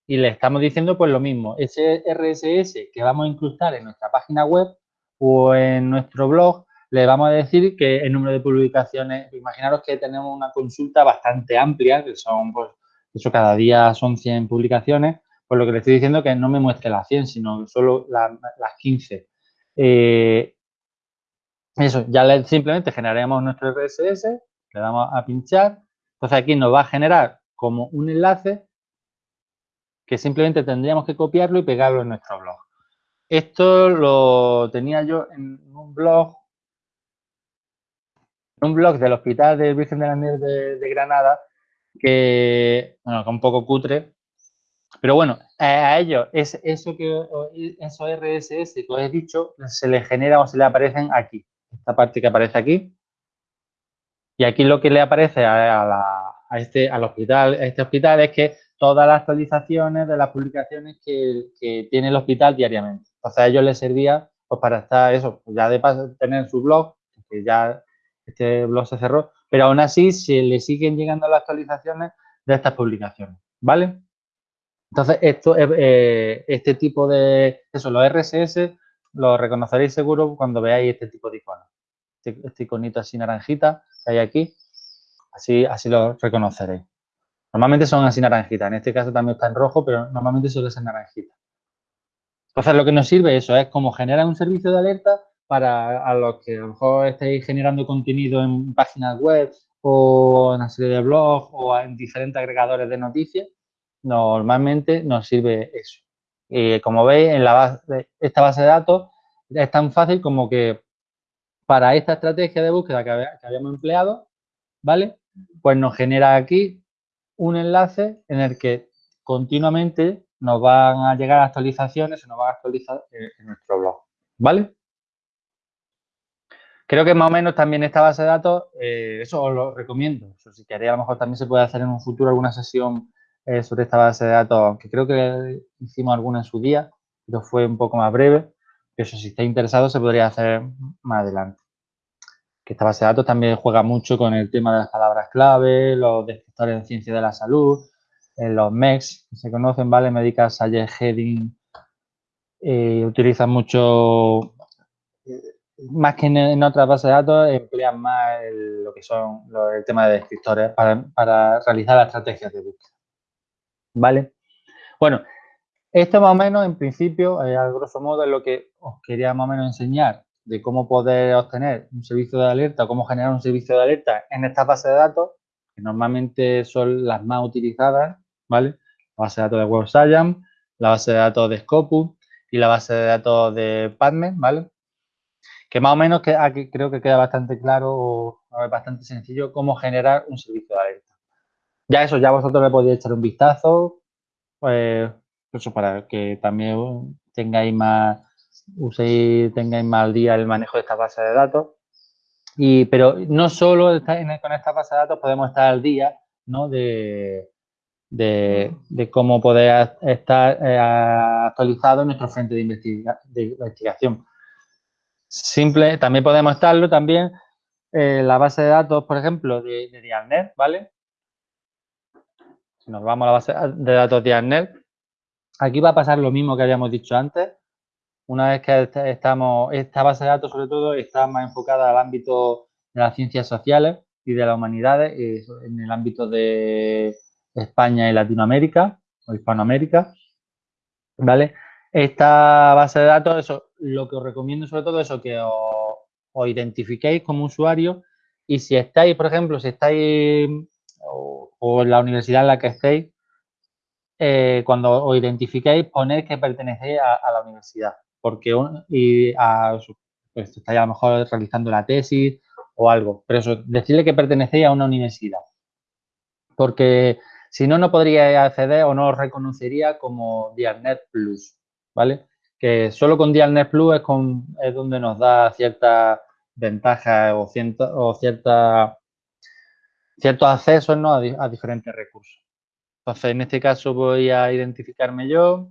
y le estamos diciendo pues lo mismo, ese RSS que vamos a incrustar en nuestra página web o en nuestro blog, le vamos a decir que el número de publicaciones, imaginaros que tenemos una consulta bastante amplia, que son, pues, eso cada día son 100 publicaciones, pues lo que le estoy diciendo es que no me muestre las 100, sino solo las 15. Eh, eso, ya simplemente generaremos nuestro RSS, le damos a pinchar, entonces aquí nos va a generar como un enlace que simplemente tendríamos que copiarlo y pegarlo en nuestro blog. Esto lo tenía yo en un blog, un blog del Hospital del Virgen de la Miel de, Granada, que, bueno, que un poco cutre, pero bueno, a ellos, es, eso que, esos RSS que os he dicho, se les genera o se le aparecen aquí, esta parte que aparece aquí, y aquí lo que le aparece a, este, al hospital, a este hospital es que todas las actualizaciones de las publicaciones que, tiene el hospital diariamente. Entonces a ellos les servía pues, para estar eso, ya de paso tener su blog, que ya este blog se cerró, pero aún así se le siguen llegando las actualizaciones de estas publicaciones, ¿vale? Entonces, esto, eh, este tipo de, eso, los RSS, lo reconoceréis seguro cuando veáis este tipo de iconos. Este, este, iconito así naranjita que hay aquí, así, así lo reconoceréis. Normalmente son así naranjitas, en este caso también está en rojo, pero normalmente suele ser naranjita. Entonces, lo que nos sirve eso es como generar un servicio de alerta para a los que a lo mejor estéis generando contenido en páginas web o en una serie de blogs o en diferentes agregadores de noticias, normalmente nos sirve eso. Y como veis, en la base, esta base de datos es tan fácil como que para esta estrategia de búsqueda que, habíamos empleado, ¿vale? Pues nos genera aquí un enlace en el que continuamente nos van a llegar actualizaciones, se nos va a actualizar en, nuestro blog, ¿vale? Creo que más o menos también esta base de datos, eh, eso os lo recomiendo. si queréis, a lo mejor también se puede hacer en un futuro alguna sesión eh, sobre esta base de datos, aunque creo que hicimos alguna en su día, pero fue un poco más breve. Eso, si estáis interesado, se podría hacer más adelante. Que esta base de datos también juega mucho con el tema de las palabras clave, los descriptores en ciencia de la salud, en los MEX, se conocen, ¿vale? Medical Science Heading, eh, utilizan mucho, eh, más que en, otras bases de datos, emplean más lo que son el tema de descriptores para, para realizar las estrategias de búsqueda. ¿vale? Bueno, esto más o menos, en principio, eh, a grosso modo, es lo que os quería más o menos enseñar de cómo poder obtener un servicio de alerta, cómo generar un servicio de alerta en estas bases de datos, que normalmente son las más utilizadas, ¿vale? La base de datos de Web la base de datos de Scopus y la base de datos de PubMed, ¿vale? Que más o menos que aquí creo que queda bastante claro bastante sencillo cómo generar un servicio de alerta. Ya eso, ya vosotros le podéis echar un vistazo, pues, eso para que también tengáis más, uséis, tengáis más al día el manejo de esta base de datos. Y, pero no solo con esta base de datos podemos estar al día, ¿no? De, de, cómo poder estar eh, actualizado en nuestro frente de, investigación. Simple, también podemos estarlo también en la base de datos, por ejemplo, de, de Dialnet, ¿vale? nos vamos a la base de datos de ARNET, aquí va a pasar lo mismo que habíamos dicho antes. Una vez que estamos, esta base de datos sobre todo está más enfocada al ámbito de las ciencias sociales y de las humanidades, en el ámbito de España y Latinoamérica o Hispanoamérica, ¿vale? Esta base de datos, eso, lo que os recomiendo sobre todo es que os, identifiquéis como usuario y si estáis, por ejemplo, si estáis o, en la universidad en la que estéis, eh, cuando os identifiquéis, poner que pertenecéis a, la universidad. Porque y pues, estáis a lo mejor realizando la tesis o algo. Pero eso, decirle que pertenecéis a una universidad. Porque si no, no podríais acceder o no os reconocería como Dialnet Plus, ¿vale? Que solo con Dialnet Plus es, donde nos da cierta ventaja o, cierta ciertos accesos a, diferentes recursos. Entonces, en este caso voy a identificarme yo.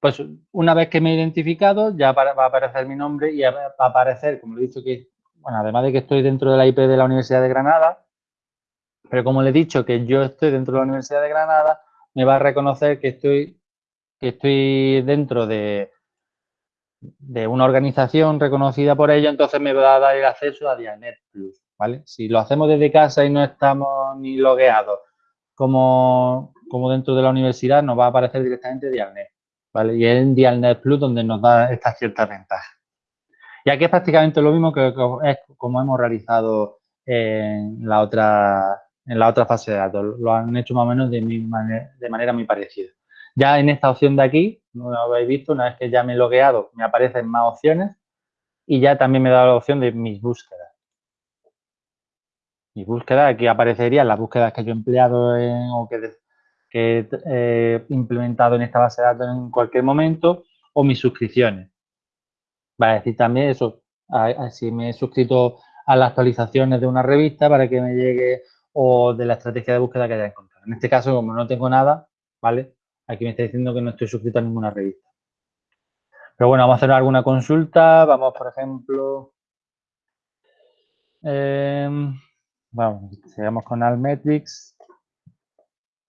Pues una vez que me he identificado, ya va a aparecer mi nombre y va a aparecer, como le he dicho, que, bueno, además de que estoy dentro de la IP de la Universidad de Granada, pero como le he dicho que yo estoy dentro de la Universidad de Granada, me va a reconocer que estoy, que estoy dentro de, de una organización reconocida por ello, entonces me va a dar el acceso a Dialnet Plus, ¿vale? Si lo hacemos desde casa y no estamos ni logueados como, como dentro de la universidad, nos va a aparecer directamente Dialnet, Y es en Dialnet Plus donde nos da estas ciertas ventajas. Y aquí es prácticamente lo mismo que como hemos realizado en la otra, en la otra fase de datos. Lo han hecho más o menos de, de manera muy parecida. Ya en esta opción de aquí, no lo habéis visto, una vez que ya me he logueado, me aparecen más opciones y ya también me da la opción de mis búsquedas. Mis búsquedas, aquí aparecerían las búsquedas que yo he empleado o que, he eh, implementado en esta base de datos en cualquier momento o mis suscripciones. Va a decir también eso, si me he suscrito a las actualizaciones de una revista para que me llegue o de la estrategia de búsqueda que haya encontrado. En este caso, como no tengo nada, ¿vale? Aquí me está diciendo que no estoy suscrito a ninguna revista. Pero bueno, vamos a hacer alguna consulta. Vamos, por ejemplo... Eh, vamos, sigamos con Almetrics.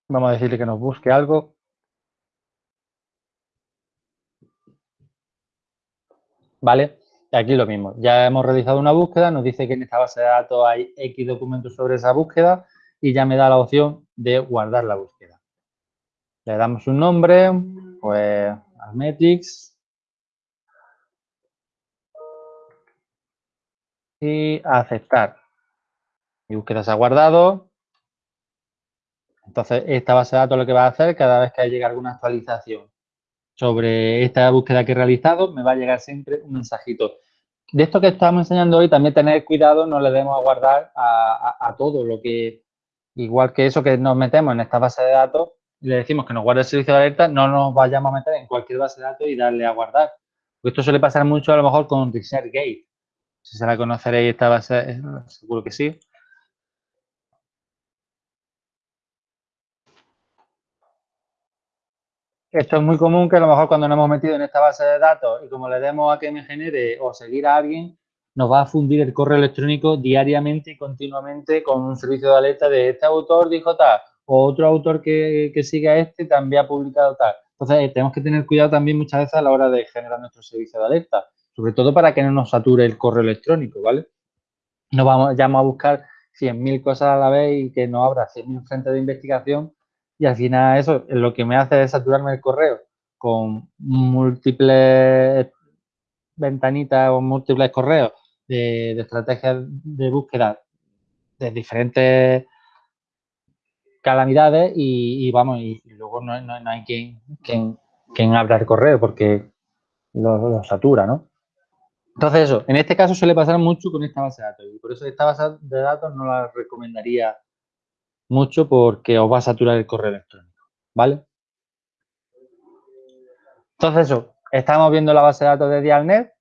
Vamos a decirle que nos busque algo. ¿Vale? Aquí lo mismo. Ya hemos realizado una búsqueda, nos dice que en esta base de datos hay X documentos sobre esa búsqueda y ya me da la opción de guardar la búsqueda. Le damos un nombre, pues Almetrics. Y aceptar. Mi búsqueda se ha guardado. Entonces, esta base de datos lo que va a hacer cada vez que llegue alguna actualización sobre esta búsqueda que he realizado, me va a llegar siempre un mensajito. De esto que estamos enseñando hoy, también tener cuidado, no le demos a guardar a todo lo que, igual que eso que nos metemos en esta base de datos, le decimos que nos guarde el servicio de alerta, no nos vayamos a meter en cualquier base de datos y darle a guardar. Esto suele pasar mucho a lo mejor con ResearchGate. Si se la conoceréis esta base, seguro que sí. Esto es muy común que a lo mejor cuando nos hemos metido en esta base de datos y como le demos a que me genere o seguir a alguien, nos va a fundir el correo electrónico diariamente y continuamente con un servicio de alerta de este autor dijo tal, o otro autor que, que siga este también ha publicado tal. Entonces, eh, tenemos que tener cuidado también muchas veces a la hora de generar nuestro servicio de alerta, sobre todo para que no nos sature el correo electrónico, ¿vale? No vamos, ya vamos a buscar 100.000 cosas a la vez y que no abra 100.000 frentes de investigación y al final eso es lo que me hace es saturarme el correo con múltiples ventanitas o múltiples correos de, de estrategias de búsqueda de diferentes calamidades y, vamos, y, luego no, hay quien, quien, quien, abra el correo porque lo, satura, ¿no? Entonces eso, en este caso suele pasar mucho con esta base de datos y por eso esta base de datos no la recomendaría mucho porque os va a saturar el correo electrónico, ¿vale? Entonces eso, estamos viendo la base de datos de Dialnet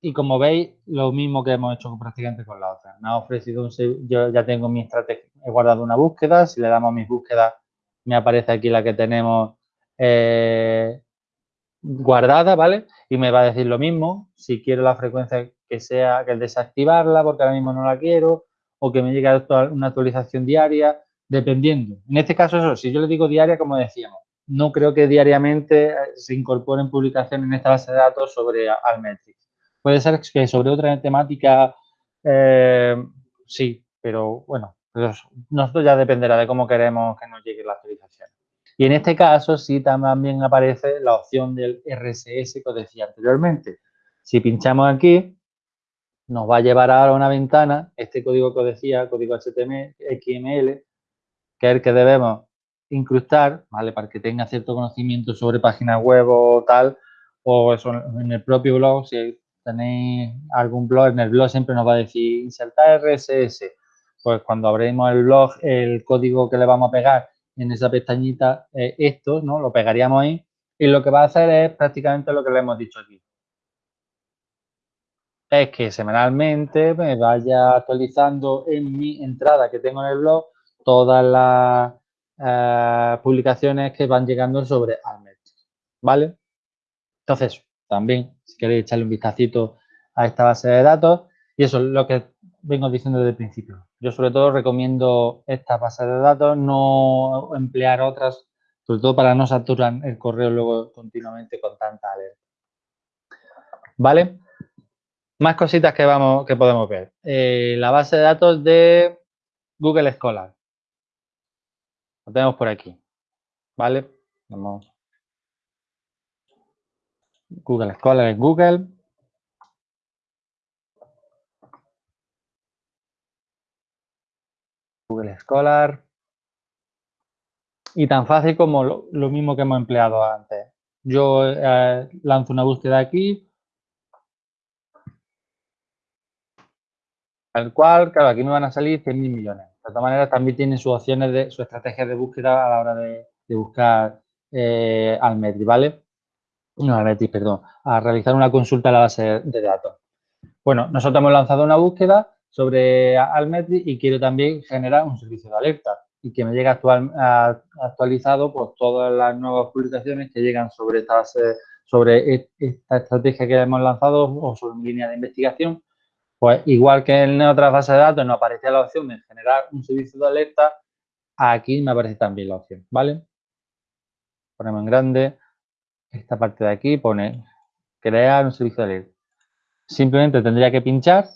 y como veis, lo mismo que hemos hecho prácticamente con la otra. Me ha ofrecido un... Yo ya tengo mi estrategia, he guardado una búsqueda. Si le damos mis búsquedas, me aparece aquí la que tenemos eh, guardada, ¿vale? Y me va a decir lo mismo. Si quiero la frecuencia que sea, que desactivarla, porque ahora mismo no la quiero, o que me llegue una actualización diaria, dependiendo. En este caso, eso, si yo le digo diaria, como decíamos, no creo que diariamente se incorporen publicaciones en esta base de datos sobre Almetrics. Puede ser que sobre otra temática, eh, sí, pero bueno, nosotros ya dependerá de cómo queremos que nos llegue la actualización. Y en este caso sí también aparece la opción del RSS que os decía anteriormente. Si pinchamos aquí, nos va a llevar ahora a una ventana, este código que os decía, código HTML, XML, que es el que debemos incrustar, ¿vale? Para que tenga cierto conocimiento sobre páginas web o tal, o eso en el propio blog, si tenéis algún blog, en el blog siempre nos va a decir insertar RSS. Pues cuando abrimos el blog, el código que le vamos a pegar en esa pestañita es esto, ¿no? Lo pegaríamos ahí y lo que va a hacer es prácticamente lo que le hemos dicho aquí. Es que semanalmente me vaya actualizando en mi entrada que tengo en el blog todas las eh, publicaciones que van llegando sobre Almet, ¿vale? Entonces, también, si queréis echarle un vistacito a esta base de datos, y eso es lo que vengo diciendo desde el principio. Yo sobre todo recomiendo esta base de datos, no emplear otras, sobre todo para no saturar el correo luego continuamente con tanta alerta. ¿Vale? Más cositas que, vamos, que podemos ver. Eh, la base de datos de Google Scholar. Lo tenemos por aquí. ¿Vale? Vamos. Google Scholar es Google. Google Scholar. Y tan fácil como lo, mismo que hemos empleado antes. Yo eh, lanzo una búsqueda aquí. Al cual, claro, aquí me van a salir 100.000 millones. De todas maneras, también tiene sus opciones de su estrategia de búsqueda a la hora de, buscar eh, Almetri, ¿vale? No, Almetri, perdón, a realizar una consulta a la base de datos. Bueno, nosotros hemos lanzado una búsqueda sobre Almetri y quiero también generar un servicio de alerta y que me llegue actual, actualizado por todas las nuevas publicaciones que llegan sobre esta, sobre e, esta estrategia que hemos lanzado o sobre mi línea de investigación. Pues igual que en otra base de datos nos aparecía la opción de generar un servicio de alerta, aquí me aparece también la opción, ¿vale? Ponemos en grande, esta parte de aquí pone crear un servicio de alerta. Simplemente tendría que pinchar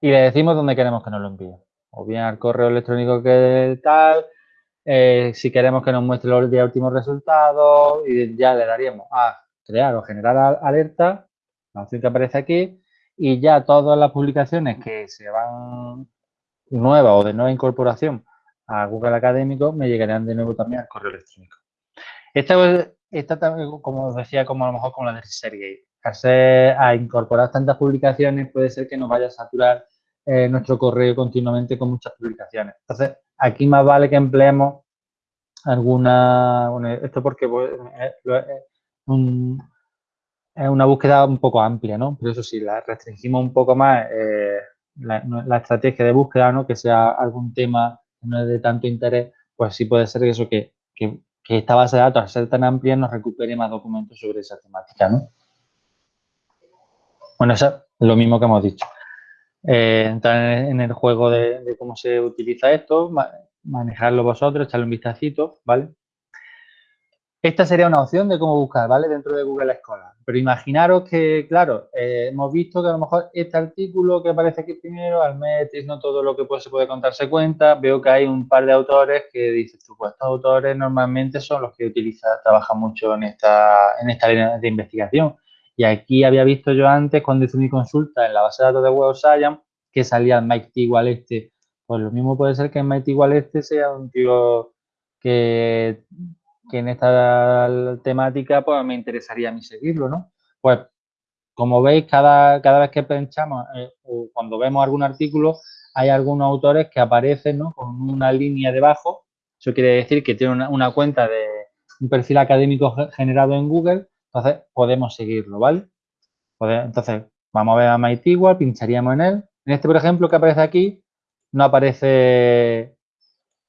y le decimos dónde queremos que nos lo envíe. O bien al correo electrónico que tal, eh, si queremos que nos muestre los últimos resultados y ya le daríamos a crear o generar alerta, la opción que aparece aquí, y ya todas las publicaciones que se van nuevas o de nueva incorporación a Google Académico me llegarán de nuevo también al correo electrónico. Esta, esta como os decía, como a lo mejor con la de Sergey. A incorporar tantas publicaciones puede ser que nos vaya a saturar eh, nuestro correo continuamente con muchas publicaciones. Entonces, aquí más vale que empleemos alguna... Bueno, esto porque pues, es, una búsqueda un poco amplia, ¿no? Pero eso sí, la restringimos un poco más eh, la, estrategia de búsqueda, ¿no? Que sea algún tema que no es de tanto interés, pues sí puede ser eso que, que, que esta base de datos, al ser tan amplia, nos recupere más documentos sobre esa temática, ¿no? Bueno, eso es lo mismo que hemos dicho eh, entrar en el juego de, cómo se utiliza esto, manejarlo vosotros, echarle un vistacito, ¿vale? Esta sería una opción de cómo buscar, ¿vale? Dentro de Google Scholar. Pero imaginaros que, claro, eh, hemos visto que a lo mejor este artículo que aparece aquí primero, al Almetis, no todo lo que se puede contarse cuenta, veo que hay un par de autores que dices tú, pues estos autores normalmente son los que utilizan, trabajan mucho en esta, en esta línea de investigación. Y aquí había visto yo antes, cuando hice mi consulta en la base de datos de Web Science, que salía Mike igual este. Pues lo mismo puede ser que Mike igual este sea un tío que, que en esta temática pues me interesaría a mí seguirlo, ¿no? Pues como veis, cada, cada vez que pensamos eh, o cuando vemos algún artículo, hay algunos autores que aparecen ¿no? con una línea debajo. Eso quiere decir que tiene una, cuenta de un perfil académico generado en Google entonces, podemos seguirlo, ¿vale? Entonces, vamos a ver a MyTigual, pincharíamos en él. En este, por ejemplo, que aparece aquí, no aparece,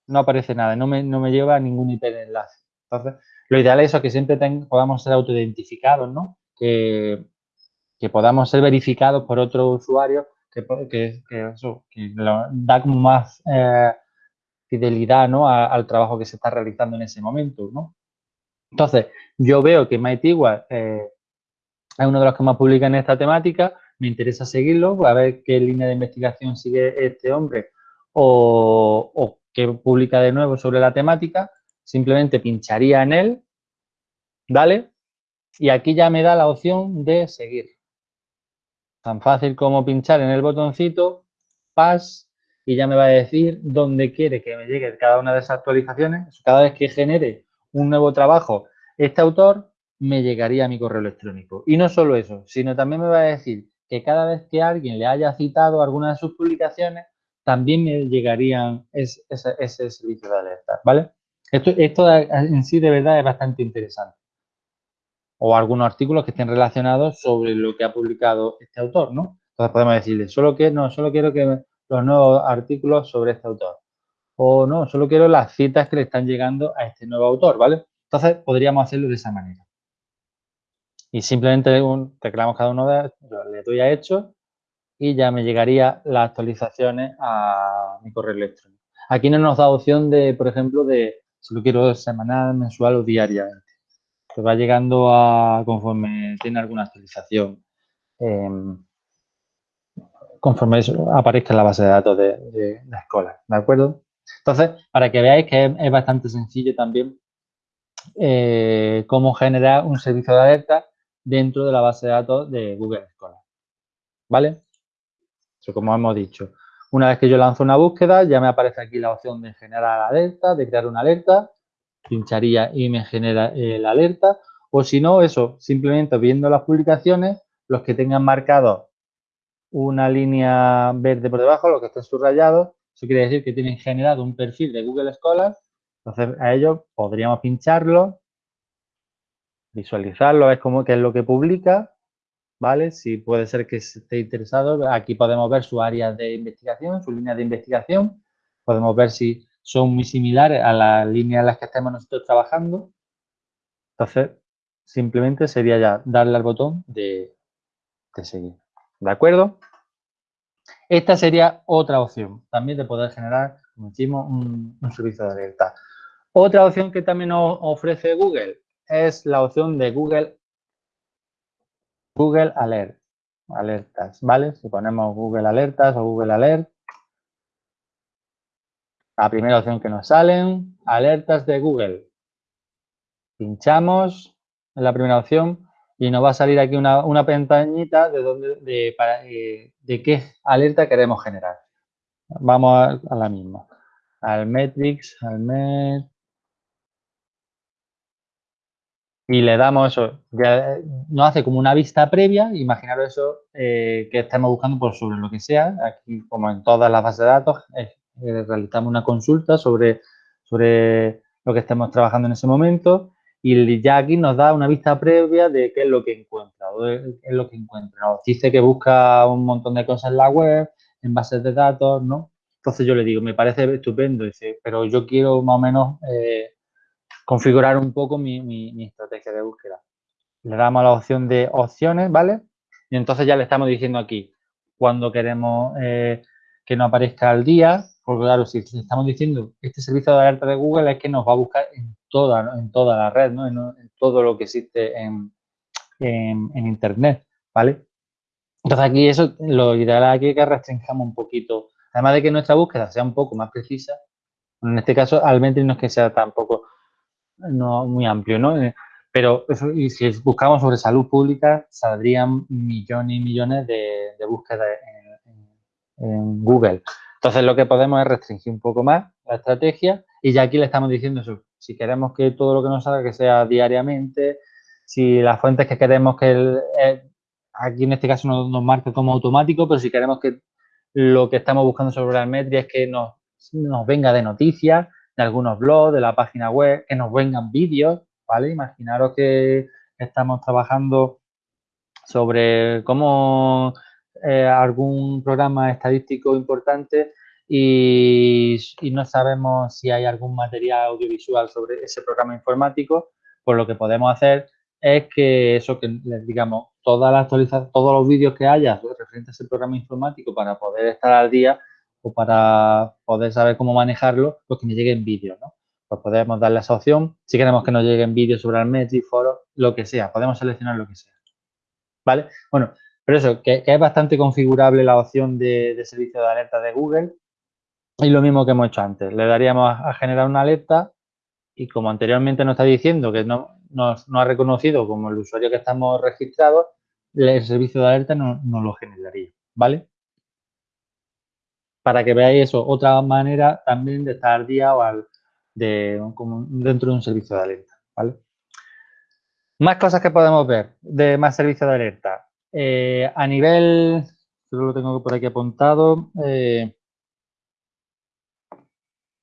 no aparece nada, no me, no me lleva a ningún IP de enlace. Entonces, lo ideal es eso, que siempre podamos ser autoidentificados, ¿no? Que, podamos ser verificados por otro usuario que, eso, da más eh, fidelidad ¿no? al trabajo que se está realizando en ese momento, ¿no? Entonces, yo veo que MyTigual eh, es uno de los que más publica en esta temática, me interesa seguirlo, a ver qué línea de investigación sigue este hombre o, o qué publica de nuevo sobre la temática, simplemente pincharía en él, ¿vale? Y aquí ya me da la opción de seguir. Tan fácil como pinchar en el botoncito, pas, y ya me va a decir dónde quiere que me llegue cada una de esas actualizaciones. Cada vez que genere un nuevo trabajo, este autor me llegaría a mi correo electrónico. Y no solo eso, sino también me va a decir que cada vez que alguien le haya citado alguna de sus publicaciones, también me llegarían ese, servicio de alerta, ¿vale? Esto, en sí de verdad es bastante interesante. O algunos artículos que estén relacionados sobre lo que ha publicado este autor, ¿no? Entonces podemos decirle, solo que no, solo quiero que los nuevos artículos sobre este autor o no, solo quiero las citas que le están llegando a este nuevo autor, ¿vale? Entonces, podríamos hacerlo de esa manera. Y simplemente teclamos cada uno de le doy a hecho y ya me llegaría las actualizaciones a mi correo electrónico. Aquí no nos da opción de, por ejemplo, de si lo quiero semanal, mensual o diariamente. Que va llegando a conforme tiene alguna actualización. Em, conforme aparezca en la base de datos de, la escuela, ¿de acuerdo? Entonces, para que veáis que es, bastante sencillo también eh, cómo generar un servicio de alerta dentro de la base de datos de Google Scholar, ¿vale? Como hemos dicho. Una vez que yo lanzo una búsqueda, ya me aparece aquí la opción de generar alerta, de crear una alerta, pincharía y me genera la alerta, o si no, eso, simplemente viendo las publicaciones, los que tengan marcado una línea verde por debajo, los que estén subrayados, eso quiere decir que tienen generado un perfil de Google Scholar, entonces a ellos podríamos pincharlo, visualizarlo, ver cómo, qué es lo que publica ¿vale? Si puede ser que esté interesado, aquí podemos ver su área de investigación, su línea de investigación. Podemos ver si son muy similares a las líneas en las que estemos nosotros trabajando. Entonces, simplemente sería ya darle al botón de, seguir. ¿De acuerdo? Esta sería otra opción también de poder generar, como decimos, un, un servicio de alerta. Otra opción que también nos ofrece Google es la opción de Google Google Alert, alertas, ¿vale? Si ponemos Google Alertas o Google Alert, la primera opción que nos salen, alertas de Google. Pinchamos en la primera opción y nos va a salir aquí una, una pestañita de, donde, de, para, eh, de qué alerta queremos generar. Vamos a, la misma. Al Metrics, y le damos eso, ya nos hace como una vista previa, imaginaros eso eh, que estemos buscando por sobre lo que sea, aquí como en todas las bases de datos, eh, realizamos una consulta sobre, sobre lo que estemos trabajando en ese momento y ya aquí nos da una vista previa de qué es lo que encuentra, o qué es lo que encuentra. Nos dice que busca un montón de cosas en la web, en bases de datos, ¿no? Entonces yo le digo, me parece estupendo, dice, pero yo quiero más o menos... Eh, configurar un poco mi, estrategia de búsqueda. Le damos la opción de opciones, ¿vale? Y entonces ya le estamos diciendo aquí cuando queremos eh, que nos aparezca al día, porque claro, si estamos diciendo este servicio de alerta de Google es que nos va a buscar en toda, en toda la red, ¿no? En, todo lo que existe en, Internet, ¿vale? Entonces aquí eso, lo ideal aquí es que restringamos un poquito, además de que nuestra búsqueda sea un poco más precisa, en este caso al menos no es que sea tampoco no muy amplio, ¿no? Eh, pero y si buscamos sobre salud pública, saldrían millones y millones de, búsquedas en, Google. Entonces, lo que podemos es restringir un poco más la estrategia y ya aquí le estamos diciendo eso. Si queremos que todo lo que nos salga que sea diariamente, si las fuentes que queremos que eh, aquí en este caso nos, nos, marque como automático, pero si queremos que lo que estamos buscando sobre la metria es que nos, nos venga de noticias, de algunos blogs, de la página web, que nos vengan vídeos, ¿vale? Imaginaros que estamos trabajando sobre cómo eh, algún programa estadístico importante y, no sabemos si hay algún material audiovisual sobre ese programa informático, pues lo que podemos hacer es que eso que digamos toda la actualización, todos los vídeos que haya referentes a ese programa informático para poder estar al día o para poder saber cómo manejarlo, pues que me lleguen vídeos, ¿no? Pues podemos darle esa opción. Si queremos que nos lleguen vídeos sobre el Metric, foro, lo que sea. Podemos seleccionar lo que sea. ¿Vale? Bueno, pero eso, que, es bastante configurable la opción de, servicio de alerta de Google. Y lo mismo que hemos hecho antes. Le daríamos a, generar una alerta y como anteriormente nos está diciendo que no nos no ha reconocido como el usuario que estamos registrados, el servicio de alerta no, no lo generaría. ¿Vale? Para que veáis eso, otra manera también de estar al día o al, de, dentro de un servicio de alerta, ¿vale? Más cosas que podemos ver de más servicios de alerta. Eh, a nivel, yo lo tengo por aquí apuntado, eh,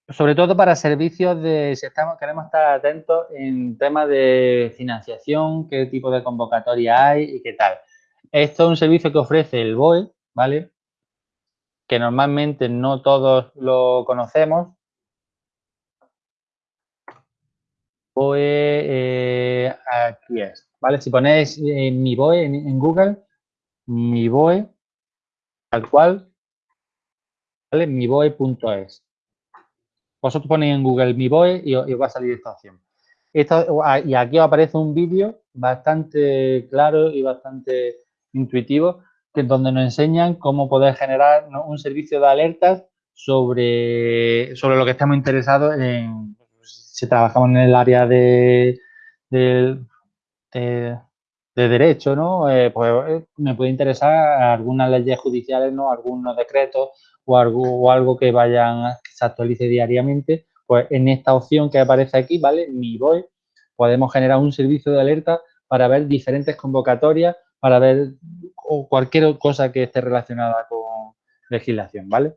sobre todo para servicios de, si estamos, queremos estar atentos en temas de financiación, qué tipo de convocatoria hay y qué tal. Esto es un servicio que ofrece el BOE, ¿vale? Que normalmente no todos lo conocemos. BOE, eh, aquí es, ¿vale? Si ponéis mi BOE en, Google, mi BOE, tal cual, ¿vale? Mi BOE.es. Vosotros ponéis en Google mi BOE y, os va a salir esta opción. Ah, y aquí os aparece un vídeo bastante claro y bastante intuitivo, donde nos enseñan cómo poder generar un servicio de alertas sobre, sobre lo que estamos interesados en, si trabajamos en el área de, de, derecho, ¿no? Eh, pues eh, me puede interesar algunas leyes judiciales, ¿no? Algunos decretos o algo, o algo que vayan, que se actualice diariamente. Pues en esta opción que aparece aquí, ¿vale? Mi voy, podemos generar un servicio de alerta para ver diferentes convocatorias, para ver cualquier cosa que esté relacionada con legislación, ¿vale?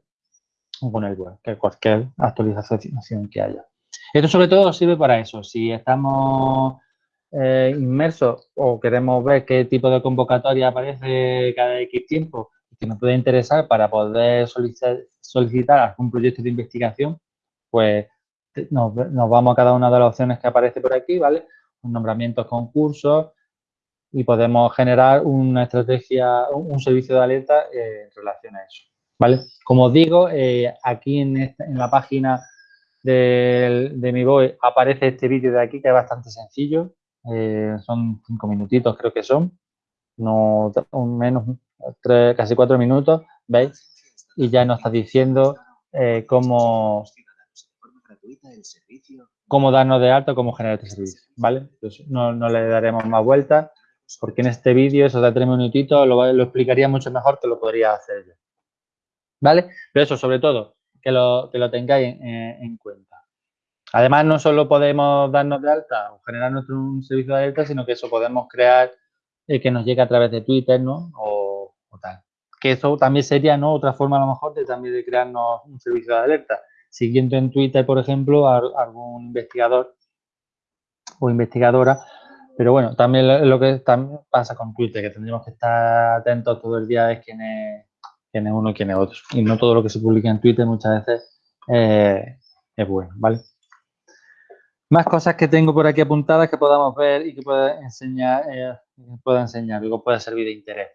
O con el web, que cualquier actualización que haya. Esto sobre todo sirve para eso. Si estamos eh, inmersos o queremos ver qué tipo de convocatoria aparece cada X tiempo que nos puede interesar para poder solicitar, algún proyecto de investigación, pues nos, vamos a cada una de las opciones que aparece por aquí, ¿vale? Nombramientos, concursos y podemos generar una estrategia, un, servicio de alerta eh, en relación a eso, ¿vale? Como digo, eh, aquí en, en la página de, mi boy aparece este vídeo de aquí que es bastante sencillo. Eh, son cinco minutitos creo que son. No, menos, tres, casi cuatro minutos, ¿veis? Y ya nos está diciendo cómo, cómo darnos de alto, cómo generar este servicio, ¿vale? no, no, le daremos más vueltas porque en este vídeo, eso de tres minutitos, lo, explicaría mucho mejor que lo podría hacer yo. ¿Vale? Pero eso, sobre todo, que lo, que lo tengáis en, cuenta. Además, no solo podemos darnos de alta o generar nuestro un servicio de alerta, sino que eso podemos crear eh, que nos llegue a través de Twitter, ¿no? O, tal. Que eso también sería, ¿no? Otra forma a lo mejor de también de crearnos un servicio de alerta. Siguiendo en Twitter, por ejemplo, a, algún investigador o investigadora. Pero bueno, también lo, que también pasa con Twitter, que tendríamos que estar atentos todo el día es quién es quién es uno y quién es otro. Y no todo lo que se publica en Twitter muchas veces eh, es bueno, ¿vale? Más cosas que tengo por aquí apuntadas que podamos ver y que pueda enseñar, eh, pueda enseñar, que pueda servir de interés.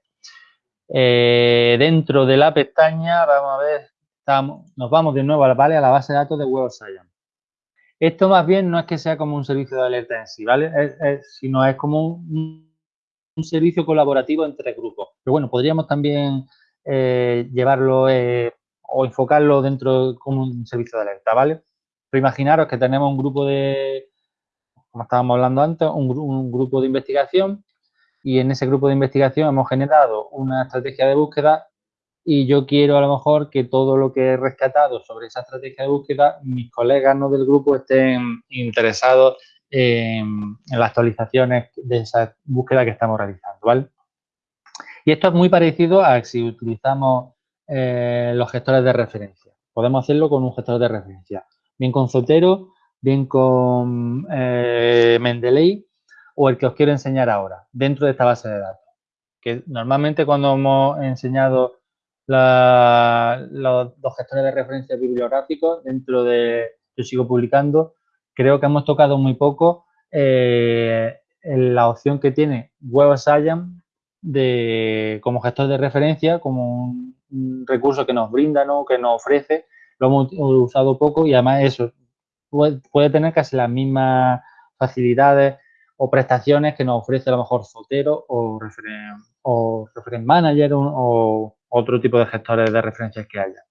Eh, dentro de la pestaña, vamos a ver, nos vamos de nuevo ¿vale? a la base de datos de Web Science. Esto más bien no es que sea como un servicio de alerta en sí, ¿vale? sino es como un, un, servicio colaborativo entre grupos. Pero bueno, podríamos también eh, llevarlo eh, o enfocarlo dentro como un servicio de alerta, ¿vale? Pero imaginaros que tenemos un grupo de, como estábamos hablando antes, un, grupo de investigación y en ese grupo de investigación hemos generado una estrategia de búsqueda y yo quiero a lo mejor que todo lo que he rescatado sobre esa estrategia de búsqueda, mis colegas ¿no? del grupo estén interesados en, las actualizaciones de esa búsqueda que estamos realizando, ¿vale? Y esto es muy parecido a si utilizamos eh, los gestores de referencia. Podemos hacerlo con un gestor de referencia, bien con Zotero, bien con eh, Mendeley o el que os quiero enseñar ahora, dentro de esta base de datos. Que normalmente cuando hemos enseñado los gestores de referencia bibliográficos dentro de Yo sigo publicando, creo que hemos tocado muy poco eh, la opción que tiene Web Science de, como gestor de referencia, como un, recurso que nos brinda, ¿no? que nos ofrece. Lo hemos usado poco y además eso puede, tener casi las mismas facilidades o prestaciones que nos ofrece a lo mejor Zotero o Reference, o Manager o, otro tipo de gestores de referencias que haya.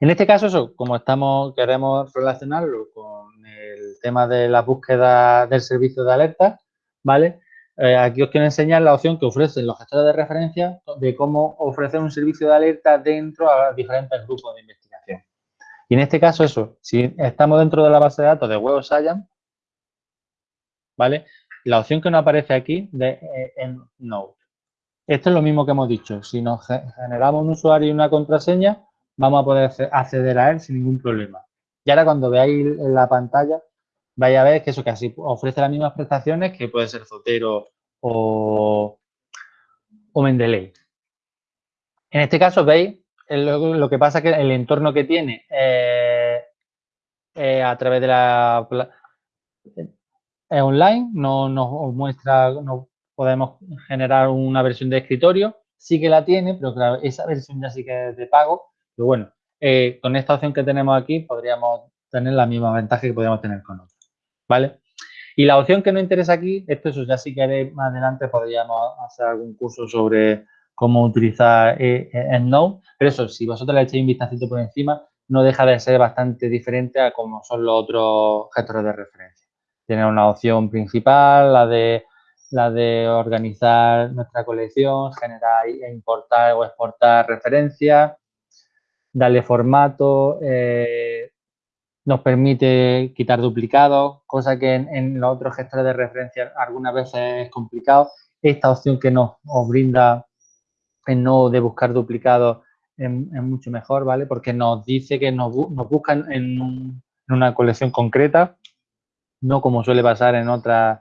En este caso, eso, como estamos, queremos relacionarlo con el tema de la búsqueda del servicio de alerta, ¿vale? Eh, aquí os quiero enseñar la opción que ofrecen los gestores de referencia de cómo ofrecer un servicio de alerta dentro a diferentes grupos de investigación. Y en este caso, eso, si estamos dentro de la base de datos de Web Science, ¿vale? La opción que nos aparece aquí de eh, en Node. Esto es lo mismo que hemos dicho. Si nos generamos un usuario y una contraseña, vamos a poder acceder a él sin ningún problema. Y ahora cuando veáis en la pantalla, vaya a ver que eso casi ofrece las mismas prestaciones que puede ser Zotero o, o Mendeley. En este caso, veis, lo, que pasa que el entorno que tiene eh, eh, a través de la, es online, no nos muestra, podemos generar una versión de escritorio, sí que la tiene, pero claro, esa versión ya sí que es de pago, pero bueno, eh, con esta opción que tenemos aquí podríamos tener la misma ventaja que podríamos tener con otra, ¿vale? Y la opción que nos interesa aquí, esto eso ya si queréis más adelante podríamos hacer algún curso sobre cómo utilizar EndNote, pero eso, si vosotros le echáis un vistacito por encima, no deja de ser bastante diferente a como son los otros gestores de referencia. Tiene una opción principal, la de, la de organizar nuestra colección, generar e importar o exportar referencias, darle formato, eh, nos permite quitar duplicados, cosa que en, los otros gestores de referencia algunas veces es complicado. Esta opción que nos, brinda el no de buscar duplicados es, mucho mejor, ¿vale? Porque nos dice que nos, buscan en, en, una colección concreta no como suele pasar en otras,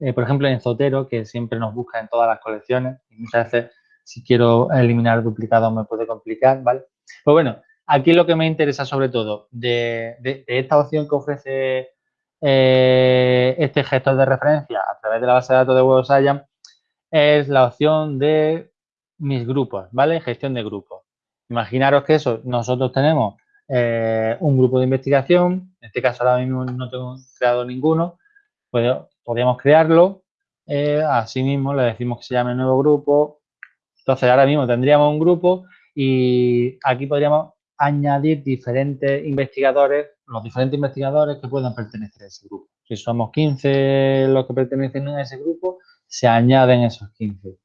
eh, por ejemplo en Zotero, que siempre nos busca en todas las colecciones y muchas veces si quiero eliminar duplicados me puede complicar, ¿vale? Pues bueno, aquí lo que me interesa sobre todo de, esta opción que ofrece eh, este gestor de referencia a través de la base de datos de WebScience es la opción de mis grupos, ¿vale? Gestión de grupos. Imaginaros que eso, nosotros tenemos eh, un grupo de investigación, en este caso ahora mismo no tengo creado ninguno, pues podríamos crearlo, eh, así mismo le decimos que se llame nuevo grupo, entonces ahora mismo tendríamos un grupo y aquí podríamos añadir diferentes investigadores, los diferentes investigadores que puedan pertenecer a ese grupo. Si somos 15 los que pertenecen a ese grupo, se añaden esos 15.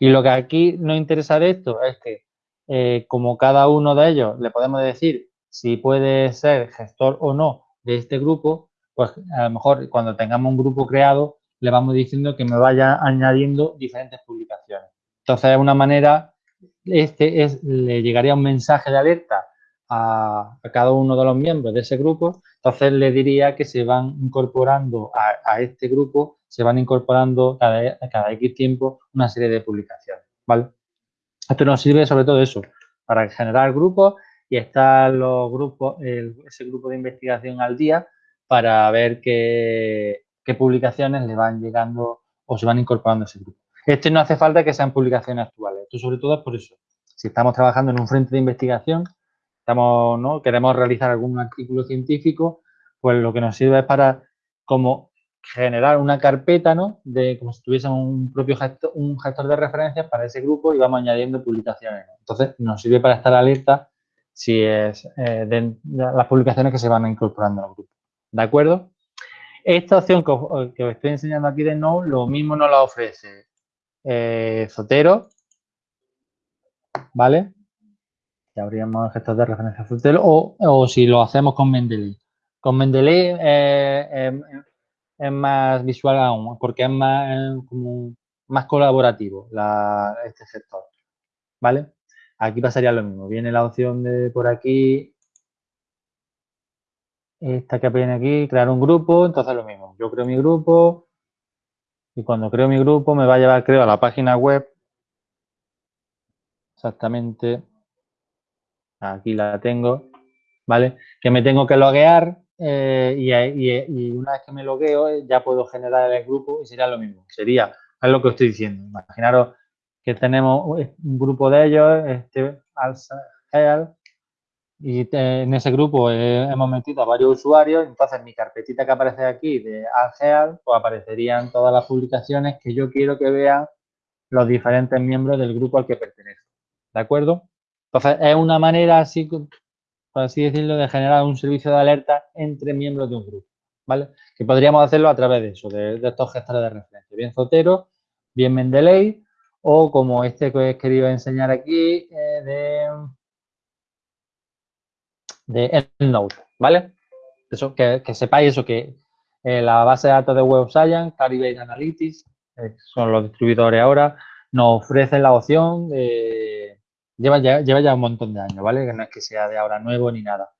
Y lo que aquí nos interesa de esto es que, eh, como cada uno de ellos le podemos decir si puede ser gestor o no de este grupo, pues a lo mejor cuando tengamos un grupo creado, le vamos diciendo que me vaya añadiendo diferentes publicaciones. Entonces, de una manera, este es, le llegaría un mensaje de alerta a, cada uno de los miembros de ese grupo, entonces le diría que se van incorporando a, este grupo, se van incorporando cada, cada X tiempo una serie de publicaciones, ¿vale? Esto nos sirve sobre todo eso, para generar grupos y estar los grupos, ese grupo de investigación al día para ver qué, publicaciones le van llegando o se van incorporando a ese grupo. Este no hace falta que sean publicaciones actuales. Esto sobre todo es por eso. Si estamos trabajando en un frente de investigación, estamos, ¿no? queremos realizar algún artículo científico, pues lo que nos sirve es para como generar una carpeta, ¿no? De como si tuviésemos un propio gestor, un gestor de referencias para ese grupo y vamos añadiendo publicaciones. Entonces, nos sirve para estar alerta si es eh, de, las publicaciones que se van incorporando al grupo. ¿De acuerdo? Esta opción que os, estoy enseñando aquí de Node, lo mismo nos la ofrece eh, Zotero, ¿vale? Ya abrimos el gestor de referencia Zotero, o, si lo hacemos con Mendeley. Con Mendeley eh, es más visual aún, porque es más, como más colaborativo este gestor, ¿vale? Aquí pasaría lo mismo. Viene la opción de por aquí, esta que viene aquí, crear un grupo, entonces lo mismo. Yo creo mi grupo y cuando creo mi grupo me va a llevar, creo, a la página web. Exactamente. Aquí la tengo, ¿vale? Que me tengo que loguear eh, y, una vez que me logueo eh, ya puedo generar el grupo y sería lo mismo. Sería, es lo que estoy diciendo. Imaginaros que tenemos un grupo de ellos, este Alsa y en ese grupo hemos metido a varios usuarios, entonces mi carpetita que aparece aquí de Algeal, pues aparecerían todas las publicaciones que yo quiero que vean los diferentes miembros del grupo al que pertenece. ¿De acuerdo? Entonces, es una manera así, por así decirlo, de generar un servicio de alerta entre miembros de un grupo, ¿vale? Que podríamos hacerlo a través de eso, de, estos gestores de referencia, bien Zotero, bien Mendeley, o como este que he querido enseñar aquí eh, de, de EndNote, ¿vale? Eso, que, sepáis eso, que eh, la base de datos de Web Science, Clarivate Analytics, eh, son los distribuidores ahora, nos ofrecen la opción de... Lleva ya, lleva ya un montón de años, ¿vale? Que no es que sea de ahora nuevo ni nada.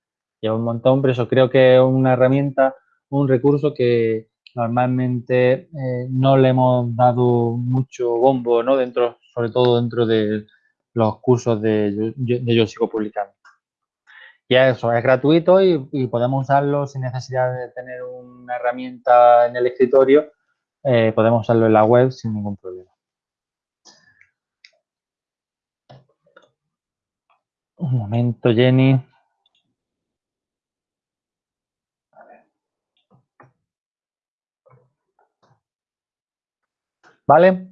Lleva un montón, pero eso creo que es una herramienta, un recurso que, normalmente eh, no le hemos dado mucho bombo, ¿no? Dentro, sobre todo dentro de los cursos de, Yo Sigo Publicando. Y eso, es gratuito y, podemos usarlo sin necesidad de tener una herramienta en el escritorio. Eh, podemos usarlo en la web sin ningún problema. Un momento, Jenny. ¿Vale?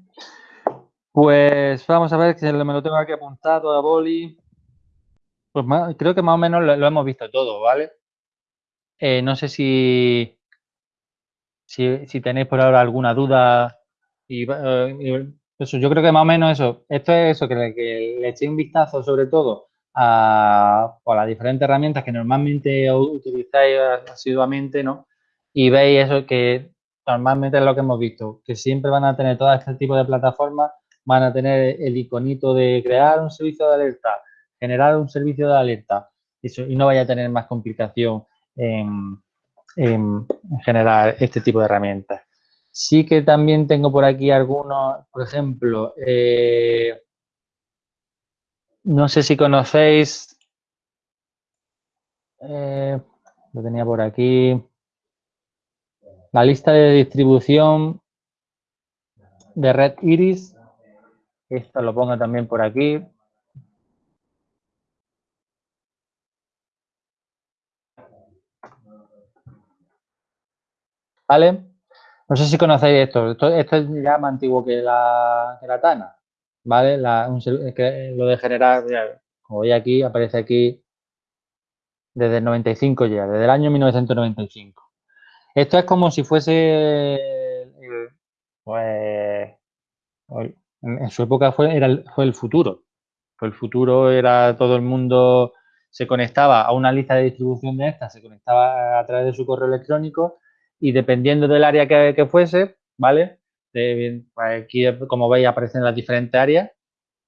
Pues vamos a ver que me lo tengo aquí apuntado a boli. Pues creo que más o menos lo, hemos visto todo, ¿vale? Eh, no sé si, si, tenéis por ahora alguna duda. Y, eh, yo creo que más o menos eso. Esto es eso, que le, que le eché un vistazo sobre todo a, a, las diferentes herramientas que normalmente utilizáis asiduamente, ¿no? Y veis eso que normalmente es lo que hemos visto, que siempre van a tener todo este tipo de plataformas, van a tener el iconito de crear un servicio de alerta, generar un servicio de alerta, y no vaya a tener más complicación en, generar este tipo de herramientas. Sí que también tengo por aquí algunos, por ejemplo, eh, no sé si conocéis, eh, lo tenía por aquí, la lista de distribución de Red Iris. Esto lo pongo también por aquí. ¿Vale? No sé si conocéis esto. Esto, es ya más antiguo que la, que Tana. ¿Vale? lo de generar, como veis aquí, aparece aquí desde el 95 ya, desde el año 1995. Esto es como si fuese, pues, en su época fue, era fue el futuro. El futuro, era todo el mundo se conectaba a una lista de distribución de estas, se conectaba a través de su correo electrónico y dependiendo del área que, fuese, ¿vale? pues aquí, como veis, aparecen las diferentes áreas.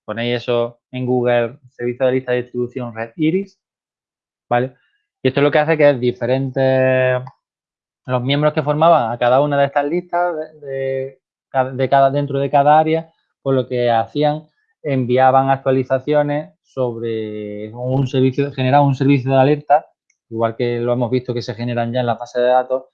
Ponéis eso en Google, servicio de lista de distribución Red Iris, ¿vale? Y esto es lo que hace que diferentes los miembros que formaban a cada una de estas listas de, cada, dentro de cada área, pues lo que hacían, enviaban actualizaciones sobre un servicio, generaban un servicio de alerta, igual que lo hemos visto que se generan ya en la base de datos,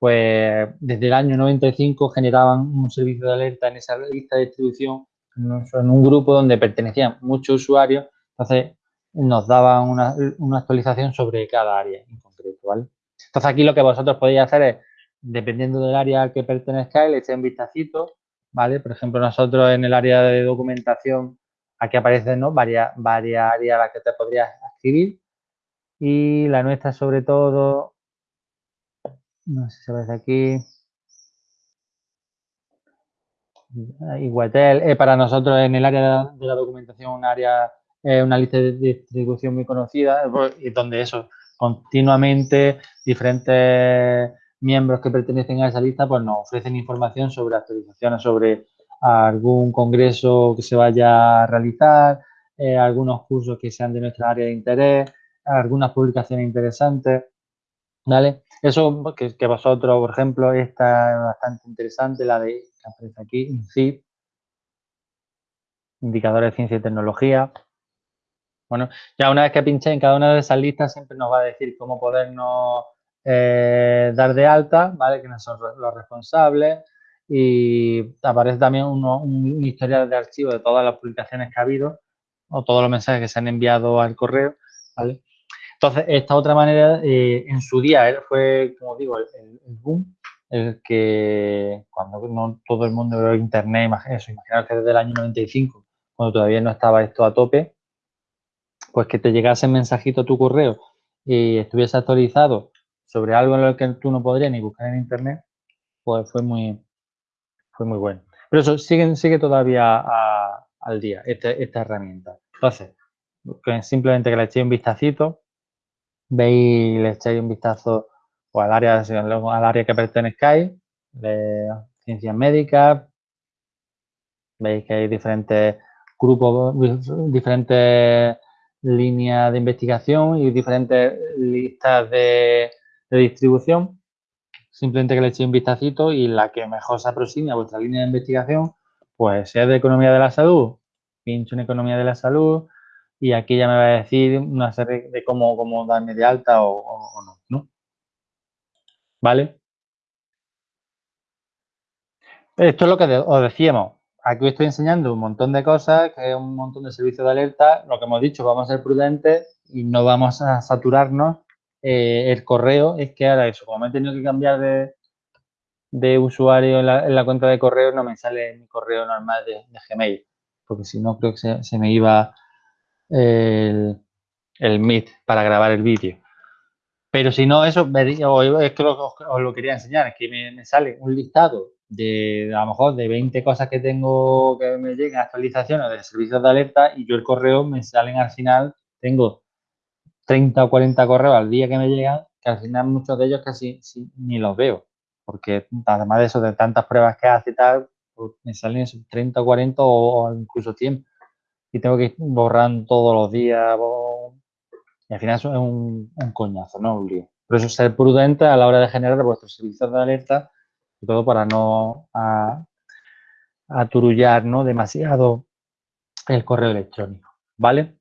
pues desde el año 95 generaban un servicio de alerta en esa lista de distribución en un grupo donde pertenecían muchos usuarios, entonces nos daban una, una actualización sobre cada área en concreto, ¿vale? Entonces aquí lo que vosotros podéis hacer es, dependiendo del área al que pertenezcáis, le echéis un vistacito, ¿vale? Por ejemplo, nosotros en el área de documentación, aquí aparecen ¿no? varias, varias áreas a las que te podrías escribir y la nuestra sobre todo, no sé si veis aquí, Iguatel, eh, para nosotros en el área de la, documentación un área, eh, una lista de distribución muy conocida, pues, y donde eso, continuamente diferentes miembros que pertenecen a esa lista pues nos ofrecen información sobre actualizaciones sobre algún congreso que se vaya a realizar, eh, algunos cursos que sean de nuestra área de interés, algunas publicaciones interesantes, ¿vale? Eso que, vosotros, por ejemplo, esta es bastante interesante, la de que aparece aquí, INCIP, indicadores de ciencia y tecnología, bueno, ya una vez que pinché en cada una de esas listas siempre nos va a decir cómo podernos eh, dar de alta, ¿vale? Quiénes son los responsables y aparece también un historial de archivo de todas las publicaciones que ha habido o todos los mensajes que se han enviado al correo, ¿vale? Entonces, esta otra manera, eh, en su día, él fue, como digo, el, boom, el que cuando no todo el mundo vio internet, eso, imaginar que desde el año 95, cuando todavía no estaba esto a tope, pues que te llegase el mensajito a tu correo y estuviese actualizado sobre algo en lo que tú no podrías ni buscar en internet, pues fue muy, fue muy bueno. Pero eso sigue, sigue todavía al día, este, esta herramienta. Entonces, simplemente que le echéis un vistacito, veis, le echéis un vistazo o al área, al área que pertenezcáis, de ciencias médicas, veis que hay diferentes grupos, diferentes líneas de investigación y diferentes listas de, distribución. Simplemente que le echéis un vistacito y la que mejor se aproxime a vuestra línea de investigación, pues sea de economía de la salud, pincho en economía de la salud, y aquí ya me va a decir una serie de cómo, cómo darme de alta o, no, no, ¿Vale? Esto es lo que os decíamos. Aquí estoy enseñando un montón de cosas, que es un montón de servicios de alerta. Lo que hemos dicho, vamos a ser prudentes y no vamos a saturarnos. Eh, el correo es que ahora eso, como me he tenido que cambiar de, usuario en la, cuenta de correo, no me sale mi correo normal de, Gmail, porque si no creo que se, me iba el, el para grabar el vídeo. Pero si no, eso, es que os, lo quería enseñar, es que me, sale un listado de, a lo mejor, de 20 cosas que tengo que me llegan actualizaciones de servicios de alerta y yo el correo me salen al final, tengo 30 o 40 correos al día que me llegan, que al final muchos de ellos casi ni los veo, porque además de eso, de tantas pruebas que hace tal, pues me salen 30 o 40 o, incluso 100 y tengo que ir borrando todos los días, y al final eso es un, coñazo, ¿no? Un lío. Por eso ser prudente a la hora de generar vuestros servicios de alerta, y todo para no aturullar demasiado el correo electrónico, ¿vale?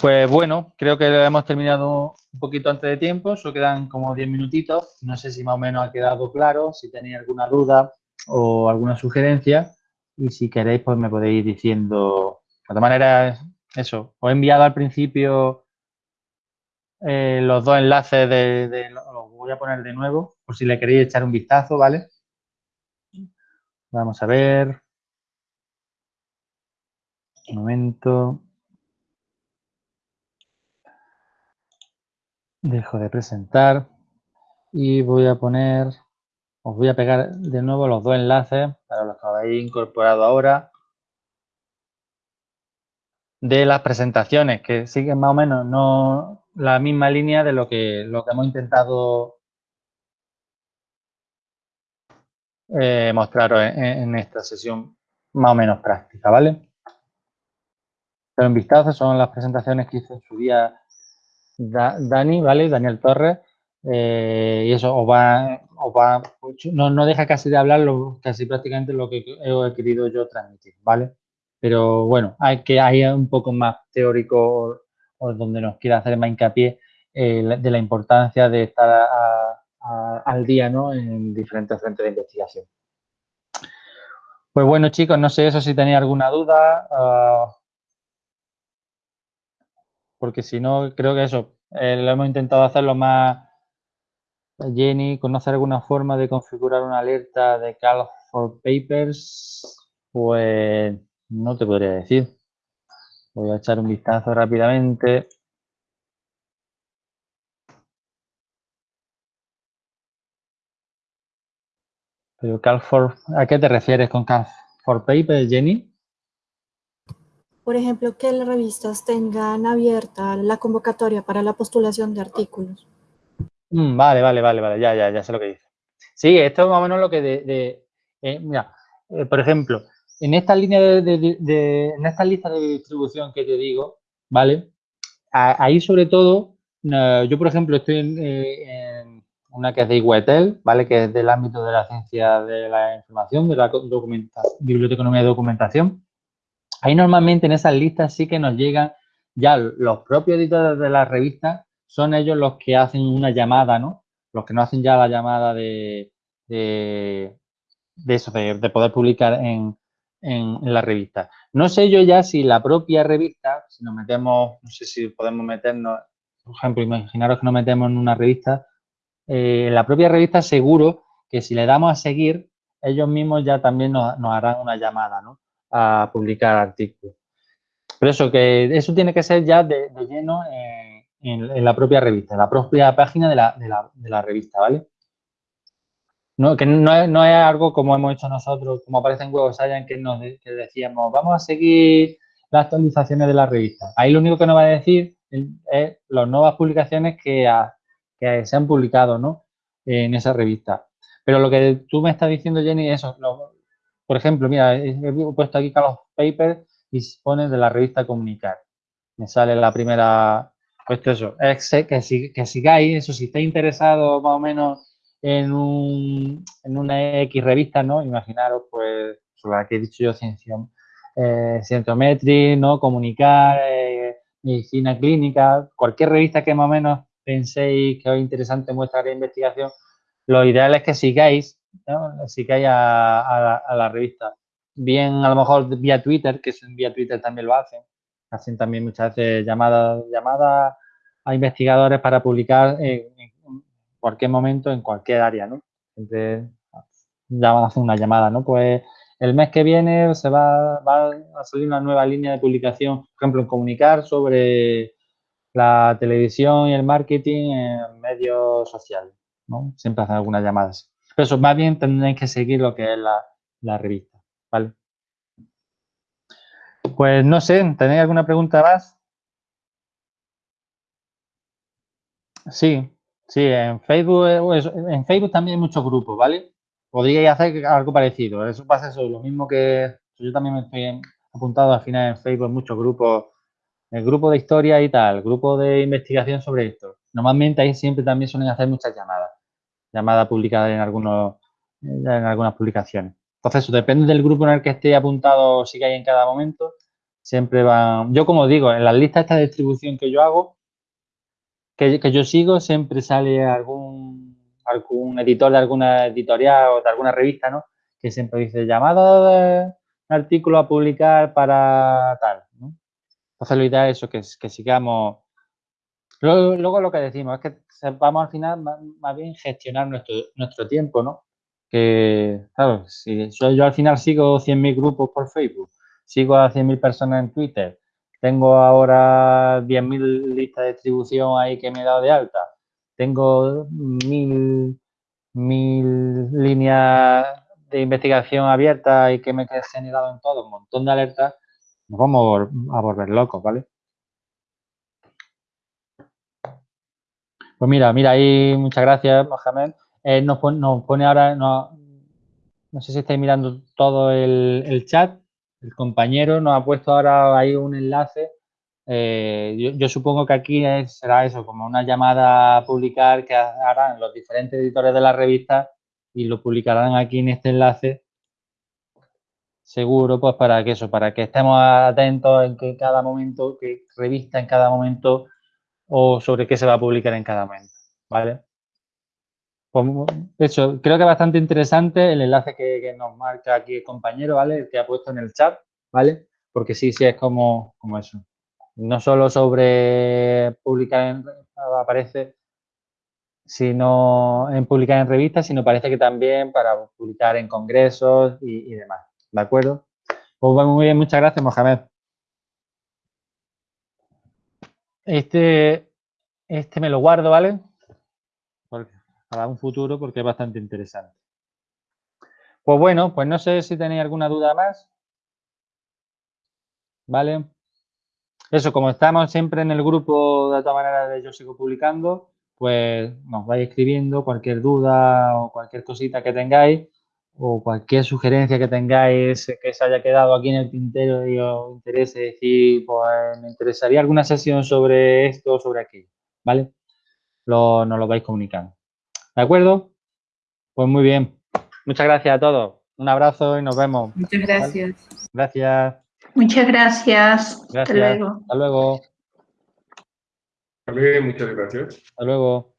Pues bueno, creo que hemos terminado un poquito antes de tiempo, solo quedan como 10 minutitos. No sé si más o menos ha quedado claro, si tenéis alguna duda o alguna sugerencia y si queréis pues me podéis ir diciendo. De todas maneras, eso, os he enviado al principio eh, los dos enlaces de, los voy a poner de nuevo por si le queréis echar un vistazo, ¿vale? Vamos a ver. Un momento. Dejo de presentar y voy a poner, os voy a pegar de nuevo los dos enlaces para los que habéis incorporado ahora de las presentaciones que siguen más o menos no la misma línea de lo que, lo que hemos intentado eh, mostraros en, esta sesión más o menos práctica, ¿vale? Pero en vistazo son las presentaciones que hizo en su día Dani, ¿vale? Daniel Torres. Eh, y eso os va, va no, no, deja casi de hablar casi prácticamente lo que he, querido yo transmitir, ¿vale? Pero bueno, hay que hay un poco más teórico o, donde nos quiera hacer más hincapié eh, de la importancia de estar al día ¿no? en diferentes frentes de investigación. Pues bueno, chicos, no sé eso si tenéis alguna duda. Ah, porque si no, creo que eso, eh, lo hemos intentado hacerlo más... Jenny, ¿conoce alguna forma de configurar una alerta de Call for Papers? Pues no te podría decir. Voy a echar un vistazo rápidamente. Pero Call for, ¿a qué te refieres con Call for Papers, Jenny? Por ejemplo, que las revistas tengan abierta la convocatoria para la postulación de artículos. Mm, vale, vale, vale, vale, ya, ya, ya sé lo que dice. Sí, esto es más o menos lo que de, eh, mira, eh, por ejemplo, en esta línea de, en esta lista de distribución que te digo, ¿vale? ahí sobre todo, yo por ejemplo estoy eh, en, una que es de IWETEL, ¿vale? Que es del ámbito de la ciencia de la información, de la biblioteconomía de documentación. Ahí normalmente en esas listas sí que nos llegan ya los propios editores de las revistas, son ellos los que hacen una llamada, ¿no? Los que no hacen ya la llamada de, de, eso, de, poder publicar en, en, la revista. No sé yo ya si la propia revista, si nos metemos, no sé si podemos meternos, por ejemplo, imaginaros que nos metemos en una revista, eh, la propia revista seguro que si le damos a seguir, ellos mismos ya también nos, harán una llamada, ¿no? a publicar artículos. Pero eso, que eso tiene que ser ya de, lleno en, la propia revista, en la propia página de la, revista, ¿vale? No, que no no es, algo como hemos hecho nosotros, como aparece en Web Science, que nos decíamos, vamos a seguir las actualizaciones de la revista. Ahí lo único que nos va a decir es las nuevas publicaciones que, se han publicado ¿no? en esa revista. Pero lo que tú me estás diciendo, Jenny, eso, lo, por ejemplo, mira, he puesto aquí Carlos Papers y pone de la revista Comunicar. Me sale la primera, pues eso, es que, que sigáis, eso, si estáis interesados más o menos en, un, en una X revista, ¿no? Imaginaros, pues, sobre la que he dicho yo, ciencia, eh, ¿no? Comunicar, eh, medicina clínica, cualquier revista que más o menos penséis que es interesante en vuestra investigación, lo ideal es que sigáis, ¿no? sigáis a, a, la revista. Bien, a lo mejor vía Twitter, que vía Twitter también lo hacen. Hacen también muchas veces llamadas, llamadas a investigadores para publicar en cualquier momento, en cualquier área, ¿no? Siempre hacen una llamada, ¿no? Pues el mes que viene se va, va, a salir una nueva línea de publicación, por ejemplo, en comunicar sobre la televisión y el marketing en medios sociales, ¿no? Siempre hacen algunas llamadas. Pero eso, más bien tendréis que seguir lo que es la, la revista, ¿vale? Pues no sé, ¿tenéis alguna pregunta más? Sí, sí, en Facebook, en Facebook también hay muchos grupos, ¿vale? Podríais hacer algo parecido, eso pasa eso, lo mismo que yo también me estoy apuntado al final en Facebook muchos grupos, el grupo de historia y tal, grupo de investigación sobre esto. Normalmente ahí siempre también suelen hacer muchas llamadas, llamadas publicadas en algunos, en algunas publicaciones. Entonces, depende del grupo en el que esté apuntado, si hay en cada momento, siempre van... Yo, como digo, en las listas esta de distribución que yo hago, que, yo sigo, siempre sale algún, algún editor de alguna editorial o de alguna revista, ¿no? Que siempre dice, llamado de artículo a publicar para tal, ¿no? Entonces, lo ideal es eso, que, que sigamos... Luego, luego, lo que decimos es que vamos al final más, más bien gestionar nuestro, nuestro tiempo, ¿no? que, claro, si yo, yo al final sigo 100.000 grupos por Facebook, sigo a 100.000 personas en Twitter, tengo ahora 10.000 listas de distribución ahí que me he dado de alta, tengo mil, mil líneas de investigación abiertas y que me he generado en todo un montón de alertas, nos vamos a volver locos, ¿vale? Pues mira, mira, ahí muchas gracias, Mohamed. Eh, nos, pone, ahora, no, sé si estáis mirando todo el, chat, el compañero nos ha puesto ahora ahí un enlace. Eh, yo, supongo que aquí será eso, como una llamada a publicar que harán los diferentes editores de la revista y lo publicarán aquí en este enlace. Seguro, pues para que eso, para que estemos atentos en que cada momento, que revista en cada momento o sobre qué se va a publicar en cada momento, ¿vale? Pues eso, creo que es bastante interesante el enlace que, nos marca aquí el compañero, ¿vale? El que ha puesto en el chat, ¿vale? Porque sí, sí, es como, como eso. No solo sobre publicar en, aparece, sino en publicar en revistas, sino parece que también para publicar en congresos y, demás, ¿de acuerdo? Pues muy bien, muchas gracias, Mohamed. Este, este me lo guardo, ¿vale? Para un futuro porque es bastante interesante. Pues bueno, pues no sé si tenéis alguna duda más. ¿Vale? Eso, como estamos siempre en el grupo de todas maneras de Yo Sigo Publicando, pues nos vais escribiendo cualquier duda o cualquier cosita que tengáis o cualquier sugerencia que tengáis que se haya quedado aquí en el tintero y os interese decir, pues me interesaría alguna sesión sobre esto o sobre aquello, ¿vale? Lo, nos lo vais comunicando. ¿De acuerdo? Pues muy bien. Muchas gracias a todos. Un abrazo y nos vemos. Muchas gracias. ¿Vale? Gracias. Muchas gracias. gracias. Hasta luego. Hasta luego. También muchas gracias. Hasta luego.